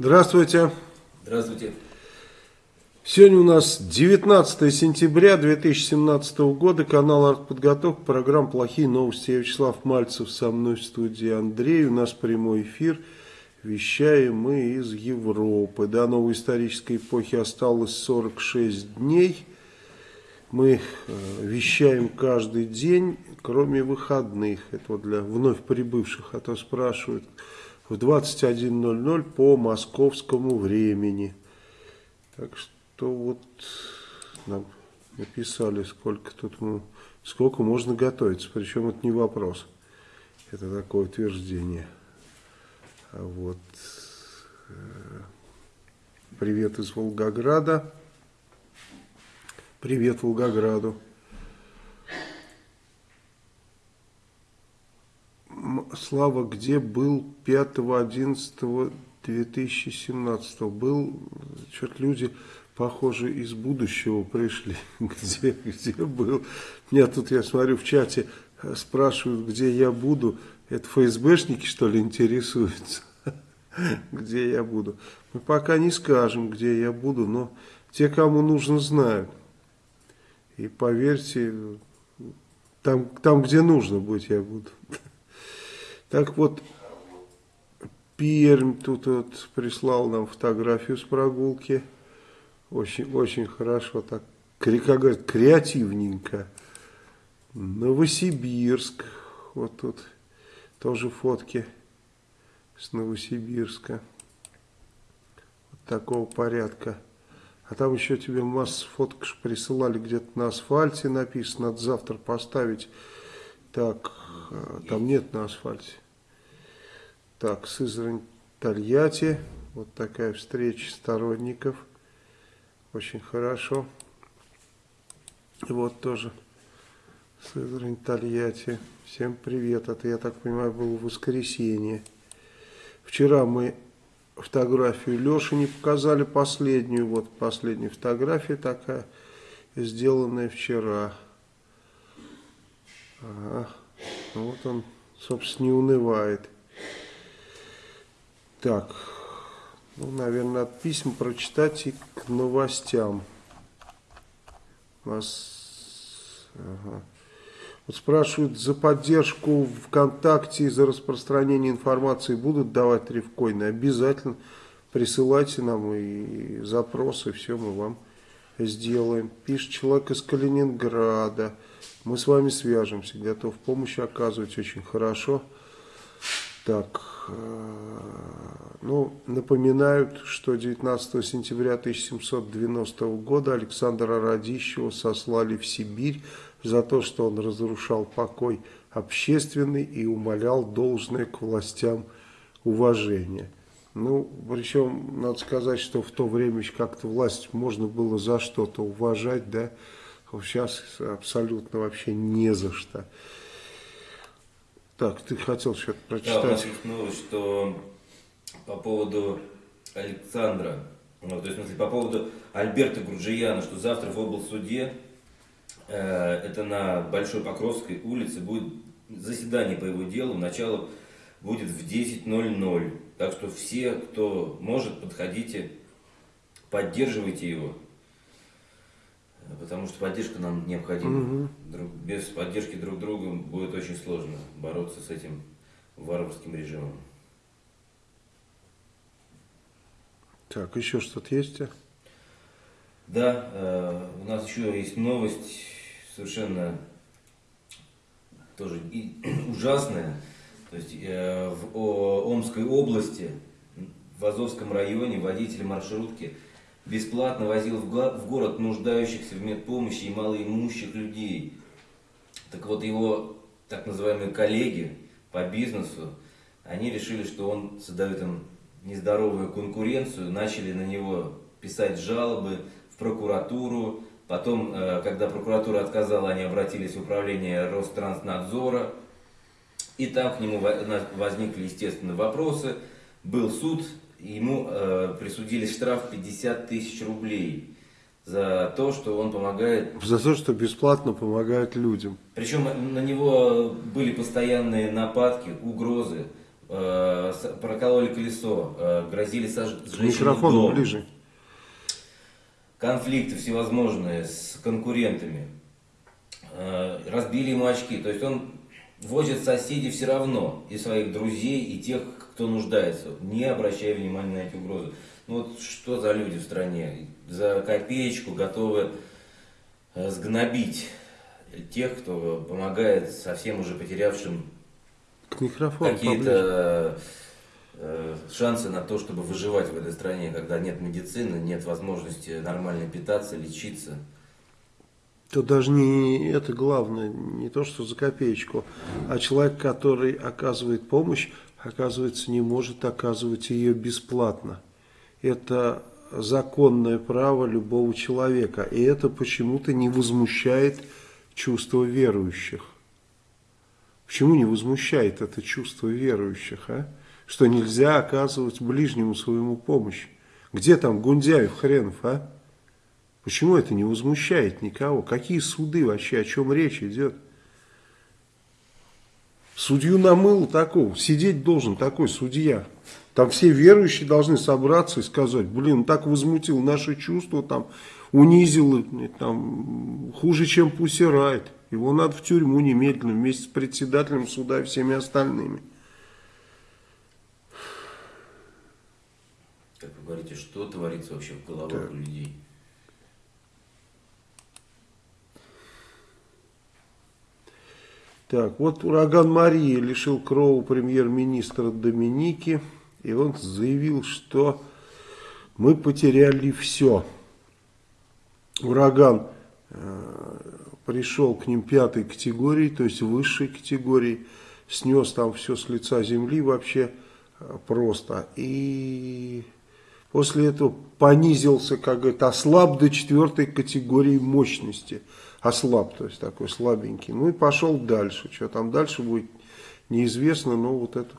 Здравствуйте. Здравствуйте. Сегодня у нас 19 сентября 2017 года, канал «Артподготовка», программа «Плохие новости». Я Вячеслав Мальцев, со мной в студии Андрей, у нас прямой эфир. Вещаем мы из Европы. До новой исторической эпохи осталось 46 дней. Мы э, вещаем каждый день, кроме выходных. Это вот для вновь прибывших, а то спрашивают – в 21.00 по московскому времени. Так что вот нам написали, сколько тут мы, сколько можно готовиться. Причем это не вопрос. Это такое утверждение. А вот э, привет из Волгограда. Привет Волгограду. Слава, где был 5.11.2017? Был, что-то люди, похоже, из будущего пришли. Где, где был? Меня тут, я смотрю, в чате спрашивают, где я буду. Это ФСБшники, что ли, интересуются? Где я буду? Мы пока не скажем, где я буду, но те, кому нужно, знают. И поверьте, там, там где нужно быть, я буду. Так вот, Пермь тут вот прислал нам фотографию с прогулки. Очень, очень хорошо, так, как говорят, креативненько. Новосибирск, вот тут тоже фотки с Новосибирска. Вот такого порядка. А там еще тебе массу фоток присылали где-то на асфальте написано, надо завтра поставить. Так, а, там нет на асфальте. Так, Сызрань, Тольятти. Вот такая встреча сторонников. Очень хорошо. И вот тоже Сызрань, Тольятти. Всем привет. Это, я так понимаю, было воскресенье. Вчера мы фотографию Леши не показали, последнюю. Вот последняя фотография такая, сделанная вчера. Ага. Вот он, собственно, не унывает. Так, ну, наверное, от писем прочитать и к новостям. У нас... Ага. Вот спрашивают, за поддержку ВКонтакте и за распространение информации будут давать рифкоины? Обязательно присылайте нам и запросы, все мы вам сделаем. Пишет человек из Калининграда. Мы с вами свяжемся, готов помощь оказывать очень хорошо. Так, э, ну, напоминают, что 19 сентября 1790 года Александра Радищева сослали в Сибирь за то, что он разрушал покой общественный и умолял должное к властям уважение. Ну, причем, надо сказать, что в то время как-то власть можно было за что-то уважать, да, сейчас абсолютно вообще не за что. Так, ты хотел что-то прочитать. Да, у нас есть новость, что по поводу Александра, ну, то есть, в смысле, по поводу Альберта Гурджияна, что завтра в облсуде, э, это на Большой Покровской улице, будет заседание по его делу, начало будет в 10.00. Так что все, кто может, подходите, поддерживайте его потому что поддержка нам необходима. Угу. Друг, без поддержки друг друга будет очень сложно бороться с этим варварским режимом. Так, еще что-то есть? Да, э, у нас еще есть новость совершенно тоже и, ужасная. То есть э, в о, Омской области, в Азовском районе водитель маршрутки – бесплатно возил в город нуждающихся в медпомощи и малоимущих людей. Так вот, его так называемые коллеги по бизнесу, они решили, что он создает им нездоровую конкуренцию, начали на него писать жалобы в прокуратуру. Потом, э, когда прокуратура отказала, они обратились в управление Ространснадзора. И там к нему возникли, естественно, вопросы. Был суд, ему э, присудили штраф 50 тысяч рублей за то, что он помогает... За то, что бесплатно помогает людям. Причем на него были постоянные нападки, угрозы. э, прокололи колесо, э, грозили сожжать Микрофон дом. ближе. конфликты всевозможные с конкурентами, э, разбили ему очки. То есть он возит соседей все равно, и своих друзей, и тех, кто нуждается, не обращая внимания на эти угрозы. Ну вот что за люди в стране? За копеечку готовы э, сгнобить тех, кто помогает совсем уже потерявшим какие-то э, шансы на то, чтобы выживать в этой стране, когда нет медицины, нет возможности нормально питаться, лечиться. То даже не это главное, не то, что за копеечку, а человек, который оказывает помощь, оказывается, не может оказывать ее бесплатно. Это законное право любого человека, и это почему-то не возмущает чувство верующих. Почему не возмущает это чувство верующих, а? Что нельзя оказывать ближнему своему помощь. Где там Гундяев, хренов, а? Почему это не возмущает никого? Какие суды вообще, о чем речь идет? Судью намыло такого, сидеть должен такой судья. Там все верующие должны собраться и сказать, блин, так возмутил наши чувства, там, унизил, там, хуже, чем пусирает. Его надо в тюрьму немедленно вместе с председателем суда и всеми остальными. Как вы говорите, что творится вообще в головах у людей? Так, вот ураган Мария лишил кроу премьер-министра Доминики, и он заявил, что мы потеряли все. Ураган э, пришел к ним пятой категории, то есть высшей категории, снес там все с лица земли вообще э, просто. И после этого понизился, как говорят, ослаб до четвертой категории мощности. Ослаб, то есть такой слабенький. Ну и пошел дальше. Что там дальше будет, неизвестно, но вот это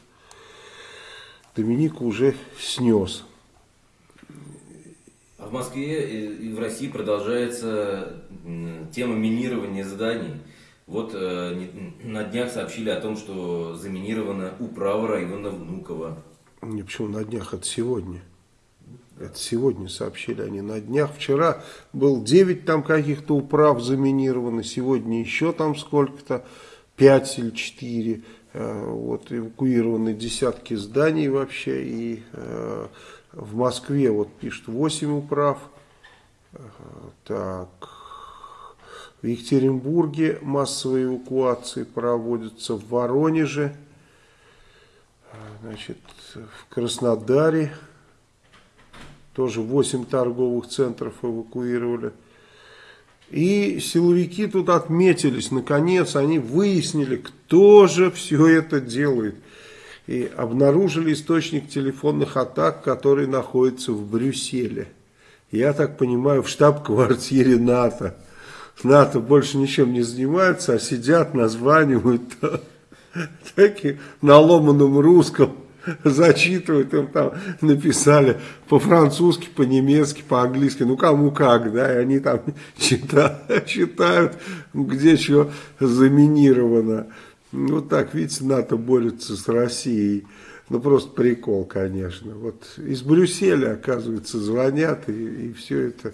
Доминику уже снес. А в Москве и в России продолжается тема минирования зданий. Вот э, на днях сообщили о том, что заминирована управа района Внуково. Не, почему на днях, это сегодня. Это сегодня сообщили они на днях. Вчера был 9 там каких-то управ заминировано, сегодня еще там сколько-то, 5 или 4. Вот эвакуированы десятки зданий вообще. И э, в Москве вот пишут 8 управ. Э, Так. В Екатеринбурге массовые эвакуации проводятся в Воронеже. Значит, в Краснодаре тоже 8 торговых центров эвакуировали. И силовики тут отметились, наконец, они выяснили, кто же все это делает. И обнаружили источник телефонных атак, который находится в Брюсселе. Я так понимаю, в штаб-квартире НАТО. НАТО больше ничем не занимаются, а сидят, названивают таким на ломаном русском зачитывают, им там написали по-французски, по-немецки, по-английски, ну кому как, да, и они там читают, читают где что заминировано. Вот так, видите, НАТО борется с Россией. Ну, просто прикол, конечно. Вот из Брюсселя, оказывается, звонят и, и все это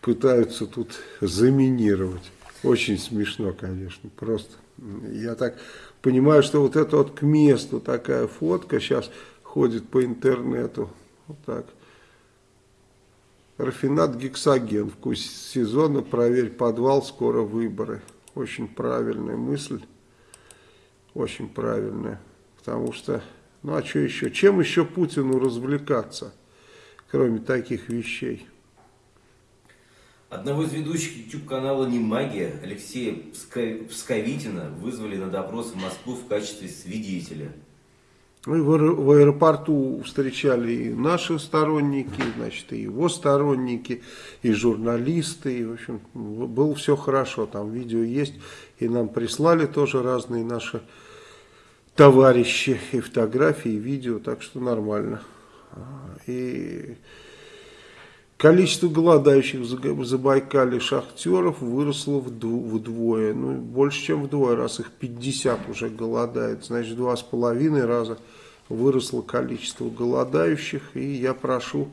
пытаются тут заминировать. Очень смешно, конечно, просто. Я так понимаю, что вот это вот к месту такая фотка сейчас ходит по интернету. Вот так. Рафинат гексоген. Вкус сезона. Проверь подвал. Скоро выборы. Очень правильная мысль. Очень правильная. Потому что, ну а что еще? Чем еще Путину развлекаться, кроме таких вещей? Одного из ведущих YouTube-канала «Не магия» Алексея Псковитина вызвали на допрос в Москву в качестве свидетеля. Ну в, аэро- в аэропорту встречали и наши сторонники, значит, и его сторонники, и журналисты, и, в общем, было все хорошо, там видео есть, и нам прислали тоже разные наши товарищи, и фотографии, и видео, так что нормально. А, И количество голодающих в Забайкале шахтеров выросло вдвое, ну, больше, чем вдвое, раз их 50 уже голодает, значит, два с половиной раза выросло количество голодающих, и я прошу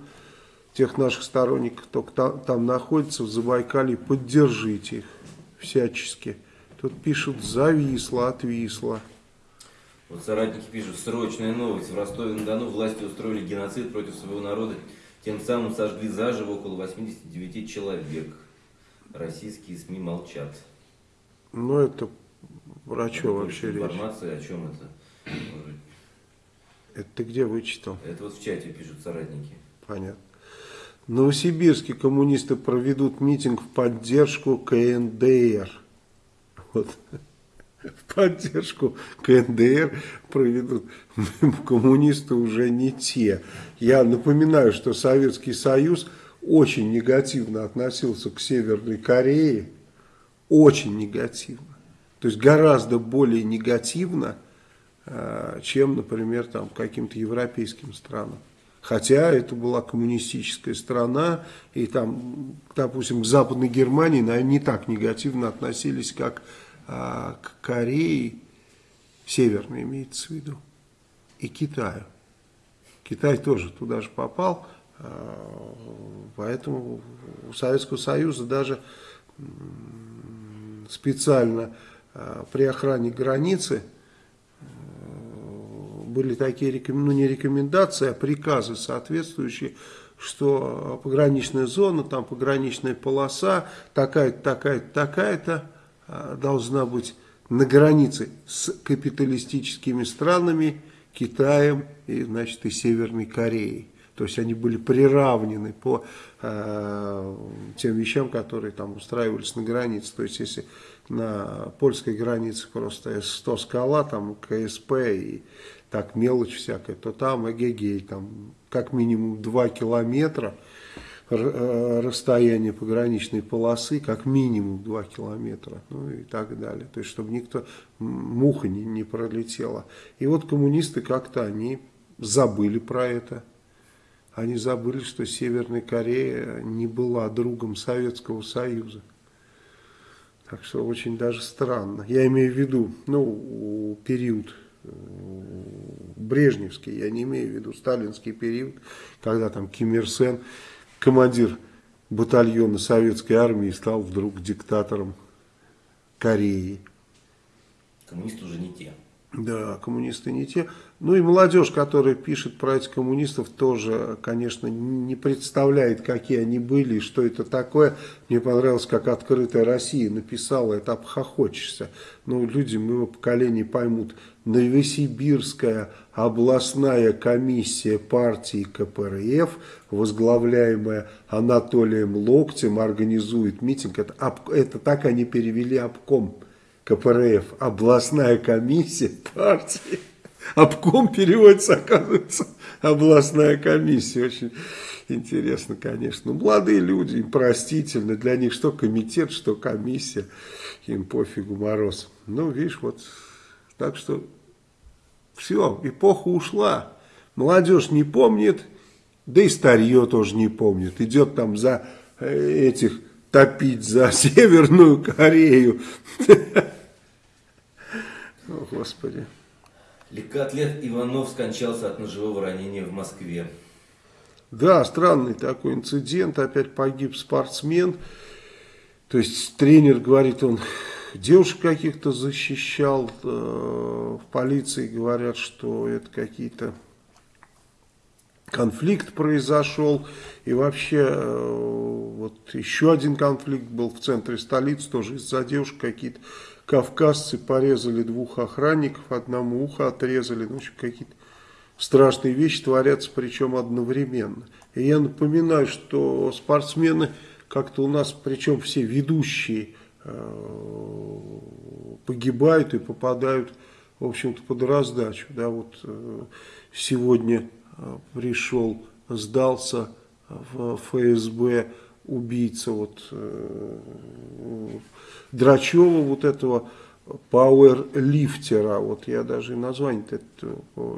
тех наших сторонников, кто там, там находится в Забайкале, поддержите их всячески. Тут пишут «зависло», «отвисло». Вот соратники пишут, срочная новость. В Ростове-на-Дону власти устроили геноцид против своего народа, тем самым сожгли заживо около 89 человек. Российские СМИ молчат. Ну, это про что вообще речь? Информация о чем это? Это ты где вычитал? Это вот в чате пишут соратники. Понятно. Новосибирске коммунисты проведут митинг в поддержку КНДР. Вот. В поддержку КНДР проведут. Коммунисты уже не те. Я напоминаю, что Советский Союз очень негативно относился к Северной Корее. Очень негативно. То есть гораздо более негативно, а, чем, например, там, каким-то европейским странам. Хотя это была коммунистическая страна, и там, допустим, к Западной Германии, наверное, не так негативно относились, как а, к Корее, Северной имеется в виду, и Китаю. Китай тоже туда же попал, а, поэтому у Советского Союза даже специально а, при охране границы были такие, ну не рекомендации, а приказы соответствующие, что пограничная зона, там пограничная полоса, такая-то, такая-то, такая-то, а, должна быть на границе с капиталистическими странами, Китаем и, значит, и Северной Кореей. То есть они были приравнены по э, тем вещам, которые там устраивались на границе. То есть если на польской границе просто С-100 скала, там КСП и так мелочь всякая, то там эгегей, там как минимум 2 километра э, расстояние пограничной полосы, как минимум 2 километра, ну и так далее. То есть, чтобы никто, муха не, не пролетела. И вот коммунисты как-то, они забыли про это. Они забыли, что Северная Корея не была другом Советского Союза. Так что очень даже странно. Я имею в виду, ну, период брежневский, я не имею в виду сталинский период, когда там Ким Ир Сен, командир батальона советской армии, стал вдруг диктатором Кореи. Коммунисты уже не те. Да, коммунисты не те. Ну и молодежь, которая пишет про этих коммунистов, тоже, конечно, не представляет, какие они были и что это такое. Мне понравилось, как «Открытая Россия» написала, это обхохочешься. Ну, люди моего поколения поймут. Новосибирская областная комиссия партии КПРФ, возглавляемая Анатолием Локтем, организует митинг. Это, это так они перевели обком КПРФ, областная комиссия партии. Обком переводится, оказывается, областная комиссия. Очень интересно, конечно. Ну, молодые люди, им простительно. Для них что комитет, что комиссия. Им пофигу мороз. Ну, видишь, вот. Так что все, эпоха ушла. Молодежь не помнит, да и старье тоже не помнит. Идет там за э, этих топить за Северную Корею. О, Господи. Легкоатлет Иванов скончался от ножевого ранения в Москве. Да, странный такой инцидент. Опять погиб спортсмен. То есть тренер говорит, он девушек каких-то защищал. Э, в полиции говорят, что это какие-то конфликт произошел. И вообще, э, вот еще один конфликт был в центре столицы, тоже из-за девушек какие-то кавказцы порезали двух охранников, одному ухо отрезали, ну, в какие-то страшные вещи творятся, причем одновременно. И я напоминаю, что спортсмены как-то у нас, причем все ведущие, э, погибают и попадают, в общем-то, под раздачу. Да, вот э, сегодня пришел, сдался в ФСБ убийца вот Драчева, вот этого пауэрлифтера, вот я даже название это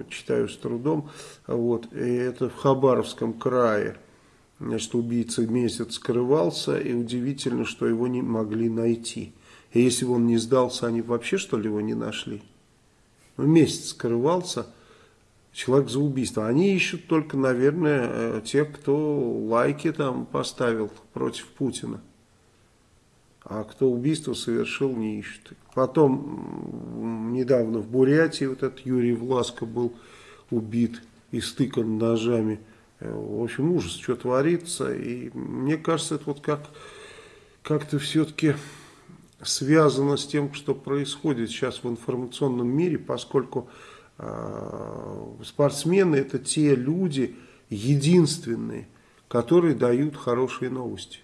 читаю с трудом, вот, и это в Хабаровском крае, значит, убийца месяц скрывался, и удивительно, что его не могли найти. И если бы он не сдался, они вообще, что ли, его не нашли? Ну, месяц скрывался, человек за убийство. Они ищут только, наверное, э, тех, кто лайки там поставил против Путина. А кто убийство совершил, не ищут. Потом, недавно в Бурятии вот этот Юрий Власко был убит и стыкан ножами. Э, в общем, ужас, что творится. И мне кажется, это вот как как-то все-таки связано с тем, что происходит сейчас в информационном мире, поскольку спортсмены это те люди единственные, которые дают хорошие новости.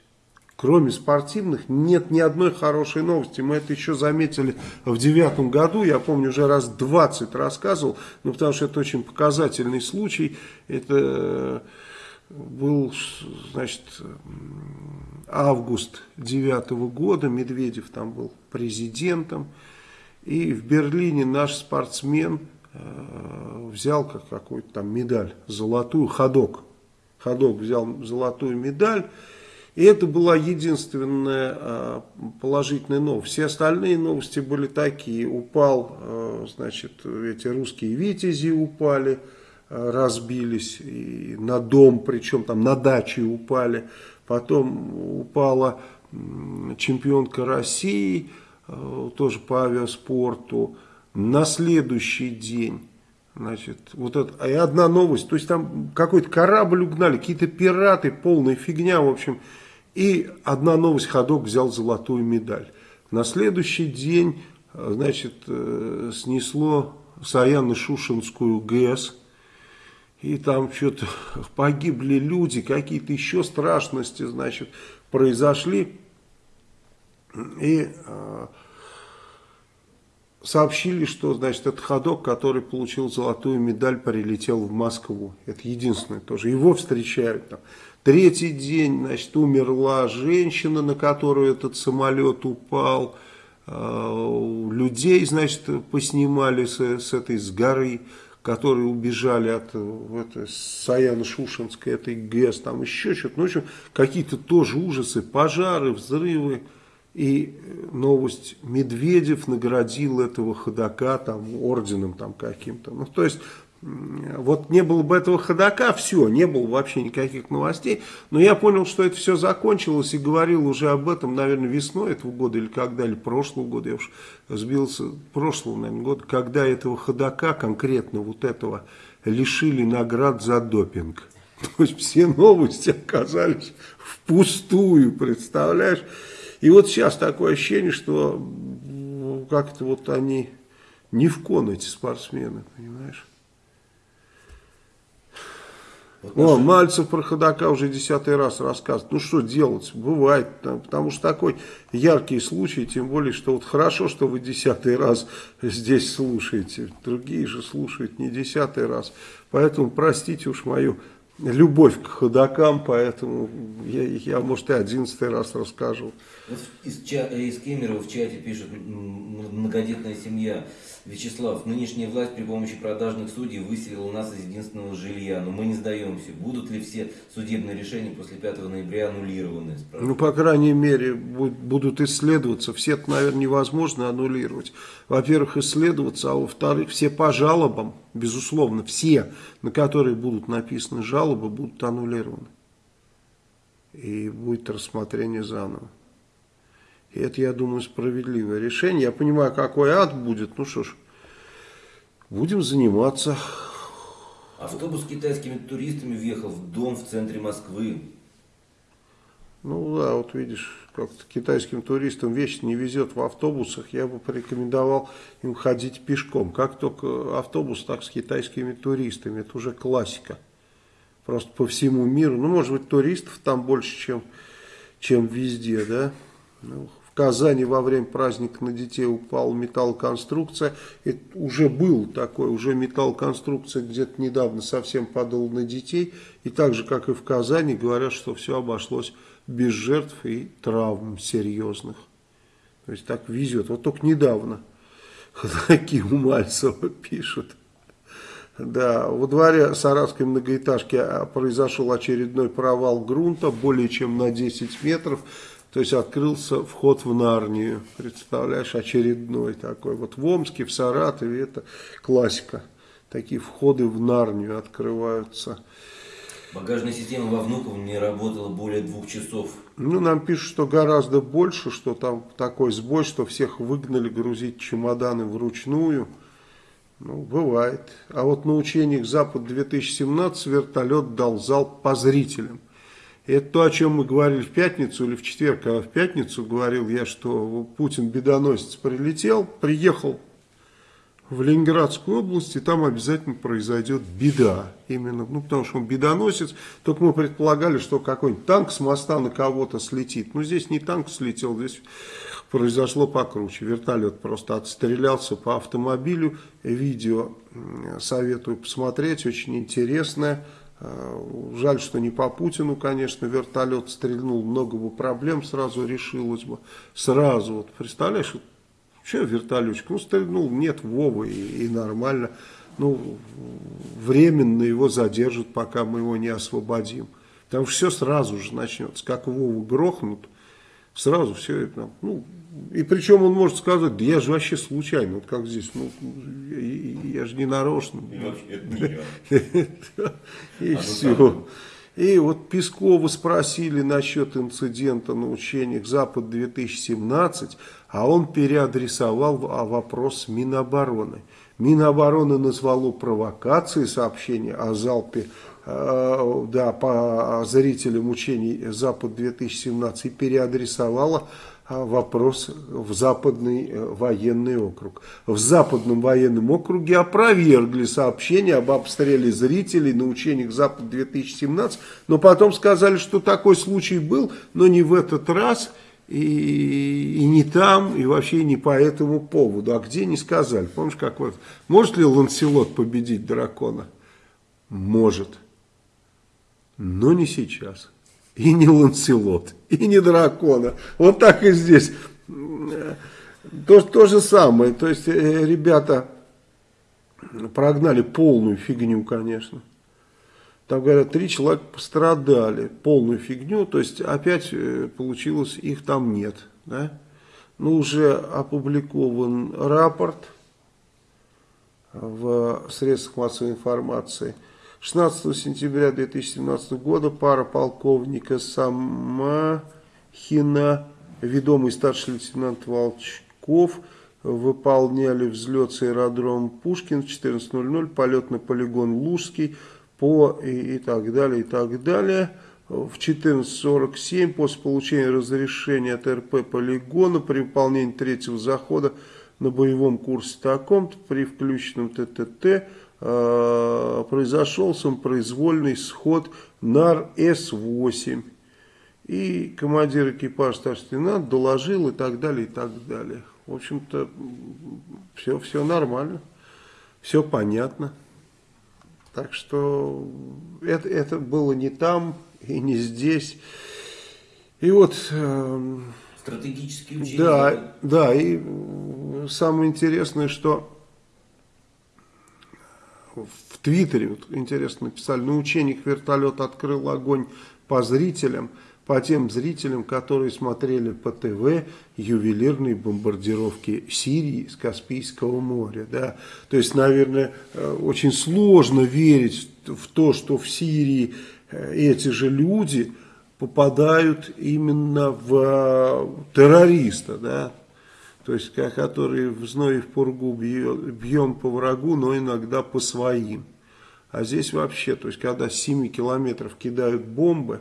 Кроме спортивных нет ни одной хорошей новости. Мы это еще заметили в девятом году. Я помню, уже раз 20 рассказывал. Ну, потому что это очень показательный случай. Это э, был, значит, август девятого года. Медведев там был президентом. И в Берлине наш спортсмен э, взял как какую-то там медаль золотую. Ходок. Ходок взял золотую медаль. И это была единственная а, положительная новость. Все остальные новости были такие. Упал, а, значит, эти русские витязи упали, разбились и на дом, причем там на даче упали. Потом упала чемпионка России, тоже по авиаспорту. На следующий день Значит, вот это, и одна новость, то есть там какой-то корабль угнали, какие-то пираты, полная фигня, в общем. И одна новость, ходок взял золотую медаль. На следующий день, значит, э, снесло Саяно-Шушенскую ГЭС, и там что-то погибли люди, какие-то еще страшности, значит, произошли. И э, сообщили, что, значит, этот ходок, который получил золотую медаль, прилетел в Москву. Это единственное тоже. Его встречают там. Третий день, значит, умерла женщина, на которую этот самолет упал. А, людей, значит, поснимали с, с этой, с горы, которые убежали от Саяно-Шушенской, этой ГЭС, там еще что-то. Ну, в общем, какие-то тоже ужасы, пожары, взрывы. И новость, Медведев наградил этого ходока там орденом там каким-то. Ну, то есть, вот не было бы этого ходока, все, не было вообще никаких новостей. Но я понял, что это все закончилось и говорил уже об этом, наверное, весной этого года или когда, или прошлого года. Я уж сбился, прошлого, наверное, года, когда этого ходока, конкретно вот этого, лишили наград за допинг. То есть все новости оказались впустую, представляешь? И вот сейчас такое ощущение, что как-то вот они не в кон эти спортсмены, понимаешь? Вот О, Мальцев про ходока уже десятый раз рассказывает. Ну что делать? Бывает. Потому что такой яркий случай, тем более, что вот хорошо, что вы десятый раз здесь слушаете. Другие же слушают не десятый раз. Поэтому простите уж мою любовь к ходокам, поэтому я, я может, и одиннадцатый раз расскажу. Вот из, ча, из Кемерово в чате пишет многодетная семья. Вячеслав, нынешняя власть при помощи продажных судей выселила нас из единственного жилья, но мы не сдаемся. Будут ли все судебные решения после 5 ноября аннулированы? Ну, по крайней мере, будут исследоваться. Все это, наверное, невозможно аннулировать. Во-первых, исследоваться, а во-вторых, все по жалобам, безусловно, все, на которые будут написаны жалобы, будут аннулированы. И будет рассмотрение заново. И это, я думаю, справедливое решение. Я понимаю, какой ад будет. Ну что ж, будем заниматься. Автобус с китайскими туристами въехал в дом в центре Москвы. Ну да, вот видишь, как-то китайским туристам вещи не везет в автобусах. Я бы порекомендовал им ходить пешком. Как только автобус, так с китайскими туристами. Это уже классика. Просто по всему миру. Ну, может быть, туристов там больше, чем, чем везде, да? Ну, Казани во время праздника на детей упала металлоконструкция. Это уже был такой, уже металлоконструкция где-то недавно совсем падала на детей. И так же, как и в Казани, говорят, что все обошлось без жертв и травм серьезных. То есть так везет. Вот только недавно такие у Мальцева пишут. Да, во дворе саратской многоэтажки а, произошел очередной провал грунта, более чем на 10 метров. То есть открылся вход в Нарнию, представляешь, очередной такой. Вот в Омске, в Саратове это классика такие входы в Нарнию открываются. Багажная система во Внуково не работала более двух часов. Ну, нам пишут, что гораздо больше, что там такой сбой, что всех выгнали грузить чемоданы вручную. Ну, бывает. А вот на учениях Запад-2017 вертолет дал залп по зрителям. Это то, о чем мы говорили в пятницу или в четверг, а в пятницу говорил я, что Путин бедоносец прилетел, приехал в Ленинградскую область, и там обязательно произойдет беда. Именно, ну, потому что он бедоносец. Только мы предполагали, что какой-нибудь танк с моста на кого-то слетит. Но здесь не танк слетел, здесь произошло покруче. Вертолет просто отстрелялся по автомобилю. Видео советую посмотреть, очень интересное. Э, жаль, что не по Путину, конечно, вертолет стрельнул, много бы проблем сразу решилось бы. Сразу, вот представляешь, что вертолетчик, ну стрельнул, нет Вовы и, и нормально. Ну, временно его задержат, пока мы его не освободим. Там все сразу же начнется, как Вову грохнут, сразу все это, ну, и причем он может сказать, да я же вообще случайно, вот как здесь, ну, я, я же не нарочно. И все. И вот Пескова спросили насчет инцидента на учениях Запад-2017, а он переадресовал вопрос Минобороны. Минобороны назвало провокацией сообщение о залпе э, да, по зрителям учений Запад-2017 и переадресовала а, вопрос в Западный э, военный округ. В Западном военном округе опровергли сообщение об обстреле зрителей на учениях Запад-2017, но потом сказали, что такой случай был, но не в этот раз, и, и не там, и вообще не по этому поводу. А где не сказали. Помнишь, как вот, может ли Ланселот победить дракона? Может, но не сейчас и не Ланселот, и не дракона. Вот так и здесь. То, то же самое. То есть э, ребята прогнали полную фигню, конечно. Там, говорят, три человека пострадали. Полную фигню. То есть опять э, получилось, их там нет. Да? Ну, уже опубликован рапорт в средствах массовой информации – 16 сентября 2017 года пара полковника Самахина, ведомый старший лейтенант Волчков, выполняли взлет с аэродрома Пушкин в 14.00, полет на полигон Лужский по и, и так далее, и так далее. В 14.47 после получения разрешения от РП полигона при выполнении третьего захода на боевом курсе таком-то при включенном ТТТ Э, произошел самопроизвольный сход НАР-С-8. И командир экипажа старший лейтенант доложил и так далее, и так далее. В общем-то, все, все нормально, все понятно. Так что это, это было не там и не здесь. И вот... Э, Стратегические учения. Да, да, и самое интересное, что в Твиттере, вот, интересно написали, на учениях вертолет открыл огонь по зрителям, по тем зрителям, которые смотрели по ТВ ювелирные бомбардировки Сирии с Каспийского моря. Да? То есть, наверное, э, очень сложно верить в то, что в Сирии э, эти же люди попадают именно в э, террориста. Да? То есть который в зной и в пургу бьем по врагу, но иногда по своим. А здесь вообще, то есть когда с 7 километров кидают бомбы,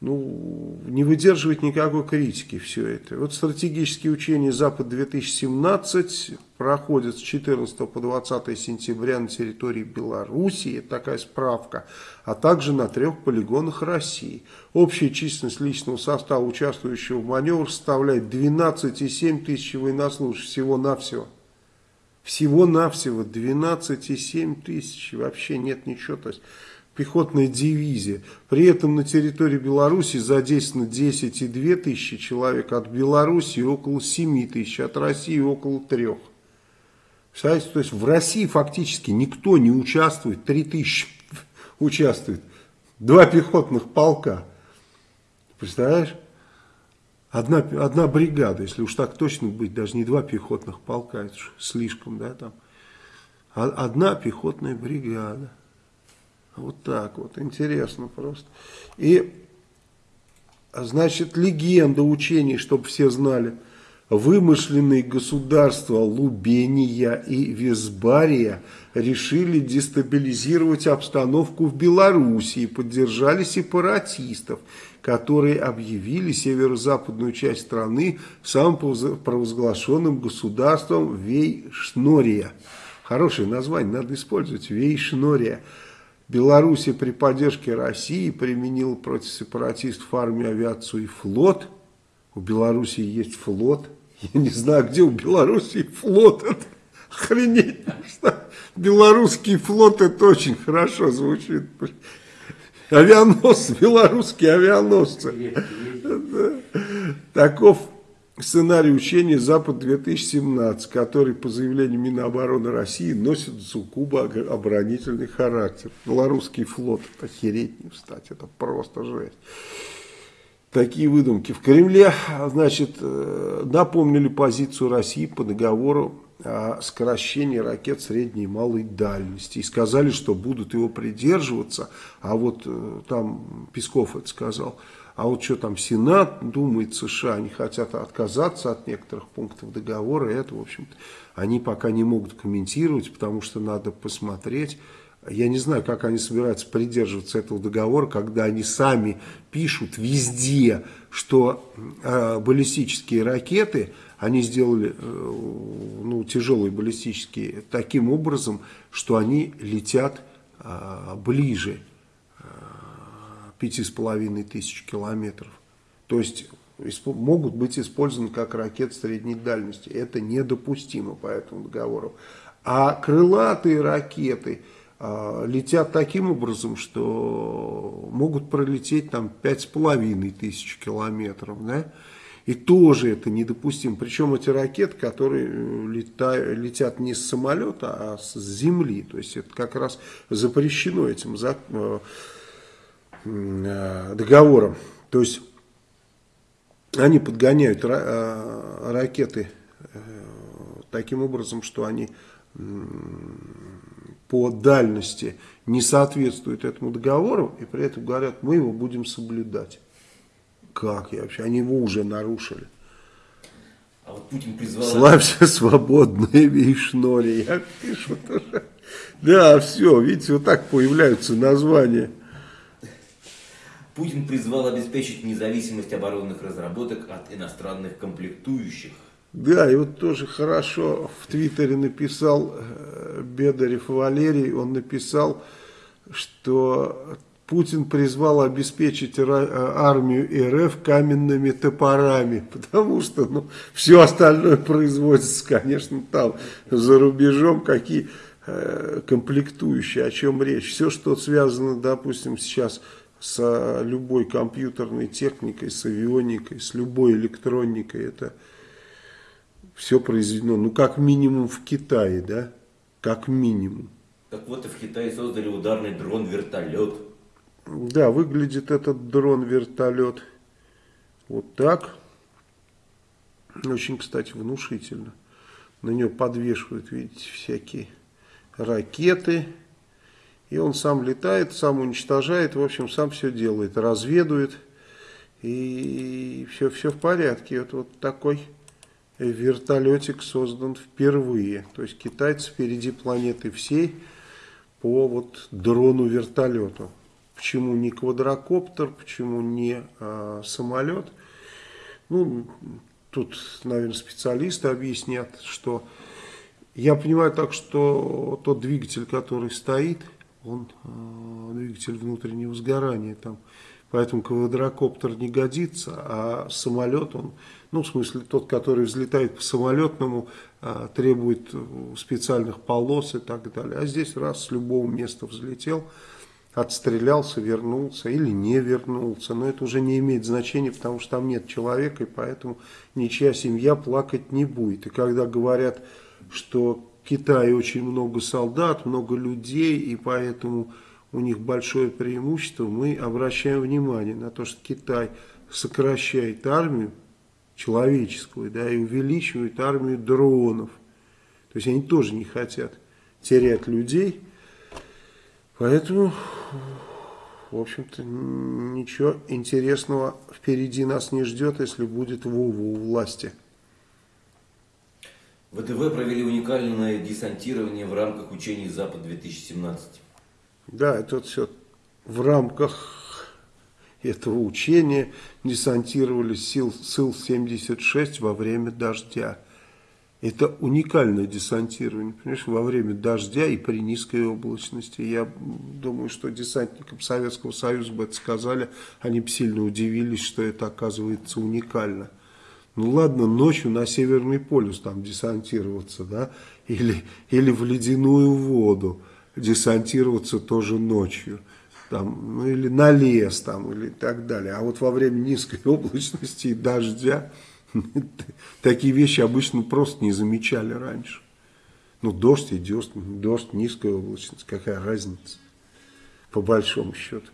ну, не выдерживает никакой критики все это. Вот стратегические учения Запад-2017 проходят с 14 по 20 сентября на территории Белоруссии, такая справка, а также на трех полигонах России. Общая численность личного состава, участвующего в маневрах, составляет 12,7 тысяч военнослужащих всего-навсего. Всего-навсего 12,7 тысяч, вообще нет ничего, то есть пехотная дивизия. При этом на территории Беларуси задействовано 10,2 тысячи человек, от Беларуси около 7 тысяч, от России около 3. Представляете, то есть в России фактически никто не участвует, 3 тысячи участвует, два пехотных полка. Представляешь? Одна, одна бригада, если уж так точно быть, даже не два пехотных полка, это слишком, да, там. одна пехотная бригада. Вот так вот, интересно просто. И, значит, легенда учений, чтобы все знали, вымышленные государства Лубения и Визбария решили дестабилизировать обстановку в Белоруссии поддержали сепаратистов, которые объявили северо-западную часть страны самопровозглашенным государством Вейшнория. Хорошее название, надо использовать, Вейшнория. Белоруссия при поддержке России применила против сепаратистов армию, авиацию и флот. У Белоруссии есть флот. Я не знаю, где у Белоруссии флот. Это охренеть. Что? Белорусский флот, это очень хорошо звучит. Авианосцы, белорусские авианосцы. Таков сценарий учения «Запад-2017», который, по заявлению Минобороны России, носит суккубо оборонительный характер. Белорусский флот, охереть не встать, это просто жесть. Такие выдумки. В Кремле, значит, э, напомнили позицию России по договору о сокращении ракет средней и малой дальности. И сказали, что будут его придерживаться. А вот э, там Песков это сказал. А вот что там Сенат думает, США, они хотят отказаться от некоторых пунктов договора. Это, в общем-то, они пока не могут комментировать, потому что надо посмотреть. Я не знаю, как они собираются придерживаться этого договора, когда они сами пишут везде, что э, баллистические ракеты, они сделали э, ну, тяжелые баллистические таким образом, что они летят э, ближе пяти с половиной тысяч километров. То есть могут быть использованы как ракеты средней дальности. Это недопустимо по этому договору. А крылатые ракеты э, летят таким образом, что могут пролететь там пять с половиной тысяч километров. Да? И тоже это недопустимо. Причем эти ракеты, которые э, летают, летят не с самолета, а с земли. То есть это как раз запрещено этим законом Э, договором. То есть они подгоняют э, ракеты э, таким образом, что они по дальности не соответствуют этому договору, и при этом говорят, мы его будем соблюдать. Как я вообще? Они его уже нарушили. А вот Путин призвал... Славься свободные вишнори. Я пишу тоже. Да, все, видите, вот так появляются названия. Путин призвал обеспечить независимость оборонных разработок от иностранных комплектующих. Да, и вот тоже хорошо в Твиттере написал э, Бедарев Валерий, он написал, что Путин призвал обеспечить армию РФ каменными топорами, потому что ну, все остальное производится, конечно, там, за рубежом, какие э, комплектующие, о чем речь. Все, что связано, допустим, сейчас с с любой компьютерной техникой, с авионикой, с любой электроникой. Это все произведено, ну, как минимум в Китае, да? Как минимум. Так вот и в Китае создали ударный дрон-вертолет. Да, выглядит этот дрон-вертолет вот так. Очень, кстати, внушительно. На него подвешивают, видите, всякие ракеты, и он сам летает, сам уничтожает, в общем, сам все делает, разведует. И все, все в порядке. Вот, вот такой вертолетик создан впервые. То есть китайцы впереди планеты всей по вот дрону-вертолету. Почему не квадрокоптер, почему не а, самолет? Ну, тут, наверное, специалисты объяснят, что я понимаю так, что тот двигатель, который стоит – он э, двигатель внутреннего сгорания там. Поэтому квадрокоптер не годится, а самолет, он, ну, в смысле, тот, который взлетает по самолетному, э, требует специальных полос и так далее. А здесь раз с любого места взлетел, отстрелялся, вернулся или не вернулся. Но это уже не имеет значения, потому что там нет человека, и поэтому ничья семья плакать не будет. И когда говорят, что Китае очень много солдат, много людей, и поэтому у них большое преимущество. Мы обращаем внимание на то, что Китай сокращает армию человеческую, да, и увеличивает армию дронов. То есть они тоже не хотят терять людей. Поэтому, в общем-то, ничего интересного впереди нас не ждет, если будет Вова у власти. ВТВ провели уникальное десантирование в рамках учений «Запад-2017». Да, это вот все в рамках этого учения десантировались сил Сил-76 во время дождя. Это уникальное десантирование, понимаешь, во время дождя и при низкой облачности. Я думаю, что десантникам Советского Союза бы это сказали, они бы сильно удивились, что это оказывается уникально. Ну ладно, ночью на Северный полюс там десантироваться, да, или, или в ледяную воду десантироваться тоже ночью, там, ну или на лес там, или так далее. А вот во время низкой облачности и дождя такие вещи обычно просто не замечали раньше. Ну дождь и дождь, дождь, низкая облачность, какая разница, по большому счету.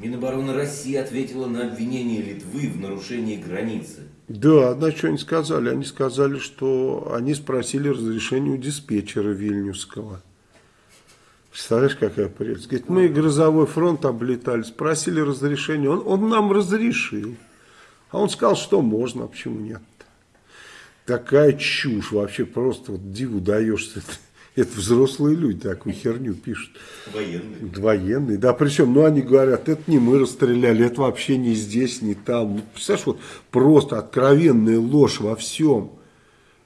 Минобороны России ответила на обвинение Литвы в нарушении границы. Да, на что они сказали? Они сказали, что они спросили разрешение у диспетчера Вильнюсского. Представляешь, какая прелесть? Говорит, мы грозовой фронт облетали, спросили разрешение, он, он нам разрешил. А он сказал, что можно, а почему нет? Такая чушь вообще, просто вот диву даешься. Это взрослые люди такую херню пишут. Военные. Военные, да, причем, ну, они говорят, это не мы расстреляли, это вообще не здесь, не там. Ну, представляешь, вот просто откровенная ложь во всем.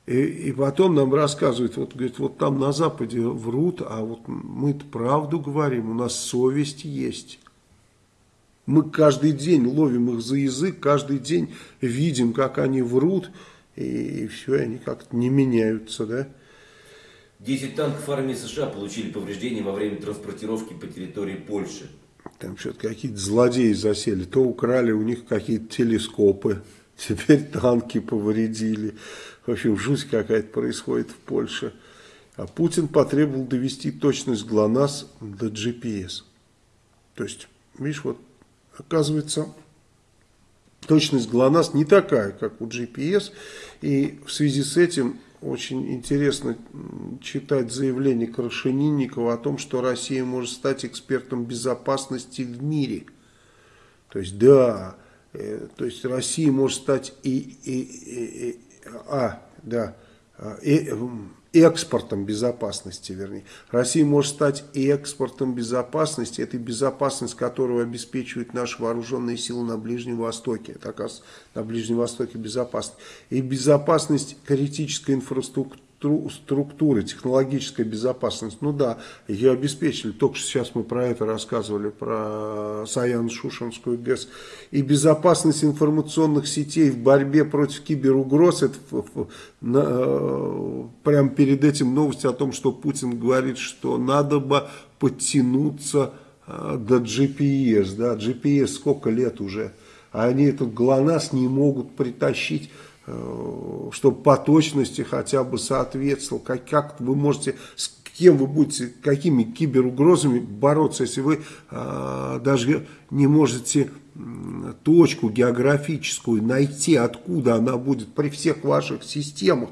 И, и потом нам рассказывают, вот, говорит, вот там на Западе врут, а вот мы-то правду говорим, у нас совесть есть. Мы каждый день ловим их за язык, каждый день видим, как они врут, и, и все, они как-то не меняются, да. 10 танков армии США получили повреждения во время транспортировки по территории Польши. Там что-то какие-то злодеи засели. То украли у них какие-то телескопы, теперь танки повредили. В общем, жуть какая-то происходит в Польше. А Путин потребовал довести точность ГЛОНАСС до GPS. То есть, видишь, вот оказывается, точность ГЛОНАСС не такая, как у GPS. И в связи с этим очень интересно читать заявление Крашенинникова о том, что Россия может стать экспертом безопасности в мире. То есть, да, э, то есть Россия может стать и, и, и, и а, да, и, экспортом безопасности, вернее. Россия может стать экспортом безопасности, это безопасность, которую обеспечивают наши вооруженные силы на Ближнем Востоке. Это, оказывается, на Ближнем Востоке безопасность. И безопасность критической инфраструктуры структуры, технологическая безопасность, ну да, ее обеспечили. Только что сейчас мы про это рассказывали, про Саян-Шушенскую ГЭС. И безопасность информационных сетей в борьбе против киберугроз, это на, э, прямо перед этим новость о том, что Путин говорит, что надо бы подтянуться э, до GPS, да, GPS сколько лет уже, а они этот ГЛОНАСС не могут притащить чтобы по точности хотя бы соответствовал, как, как вы можете, с кем вы будете, какими киберугрозами бороться, если вы э, даже не можете точку географическую найти, откуда она будет при всех ваших системах.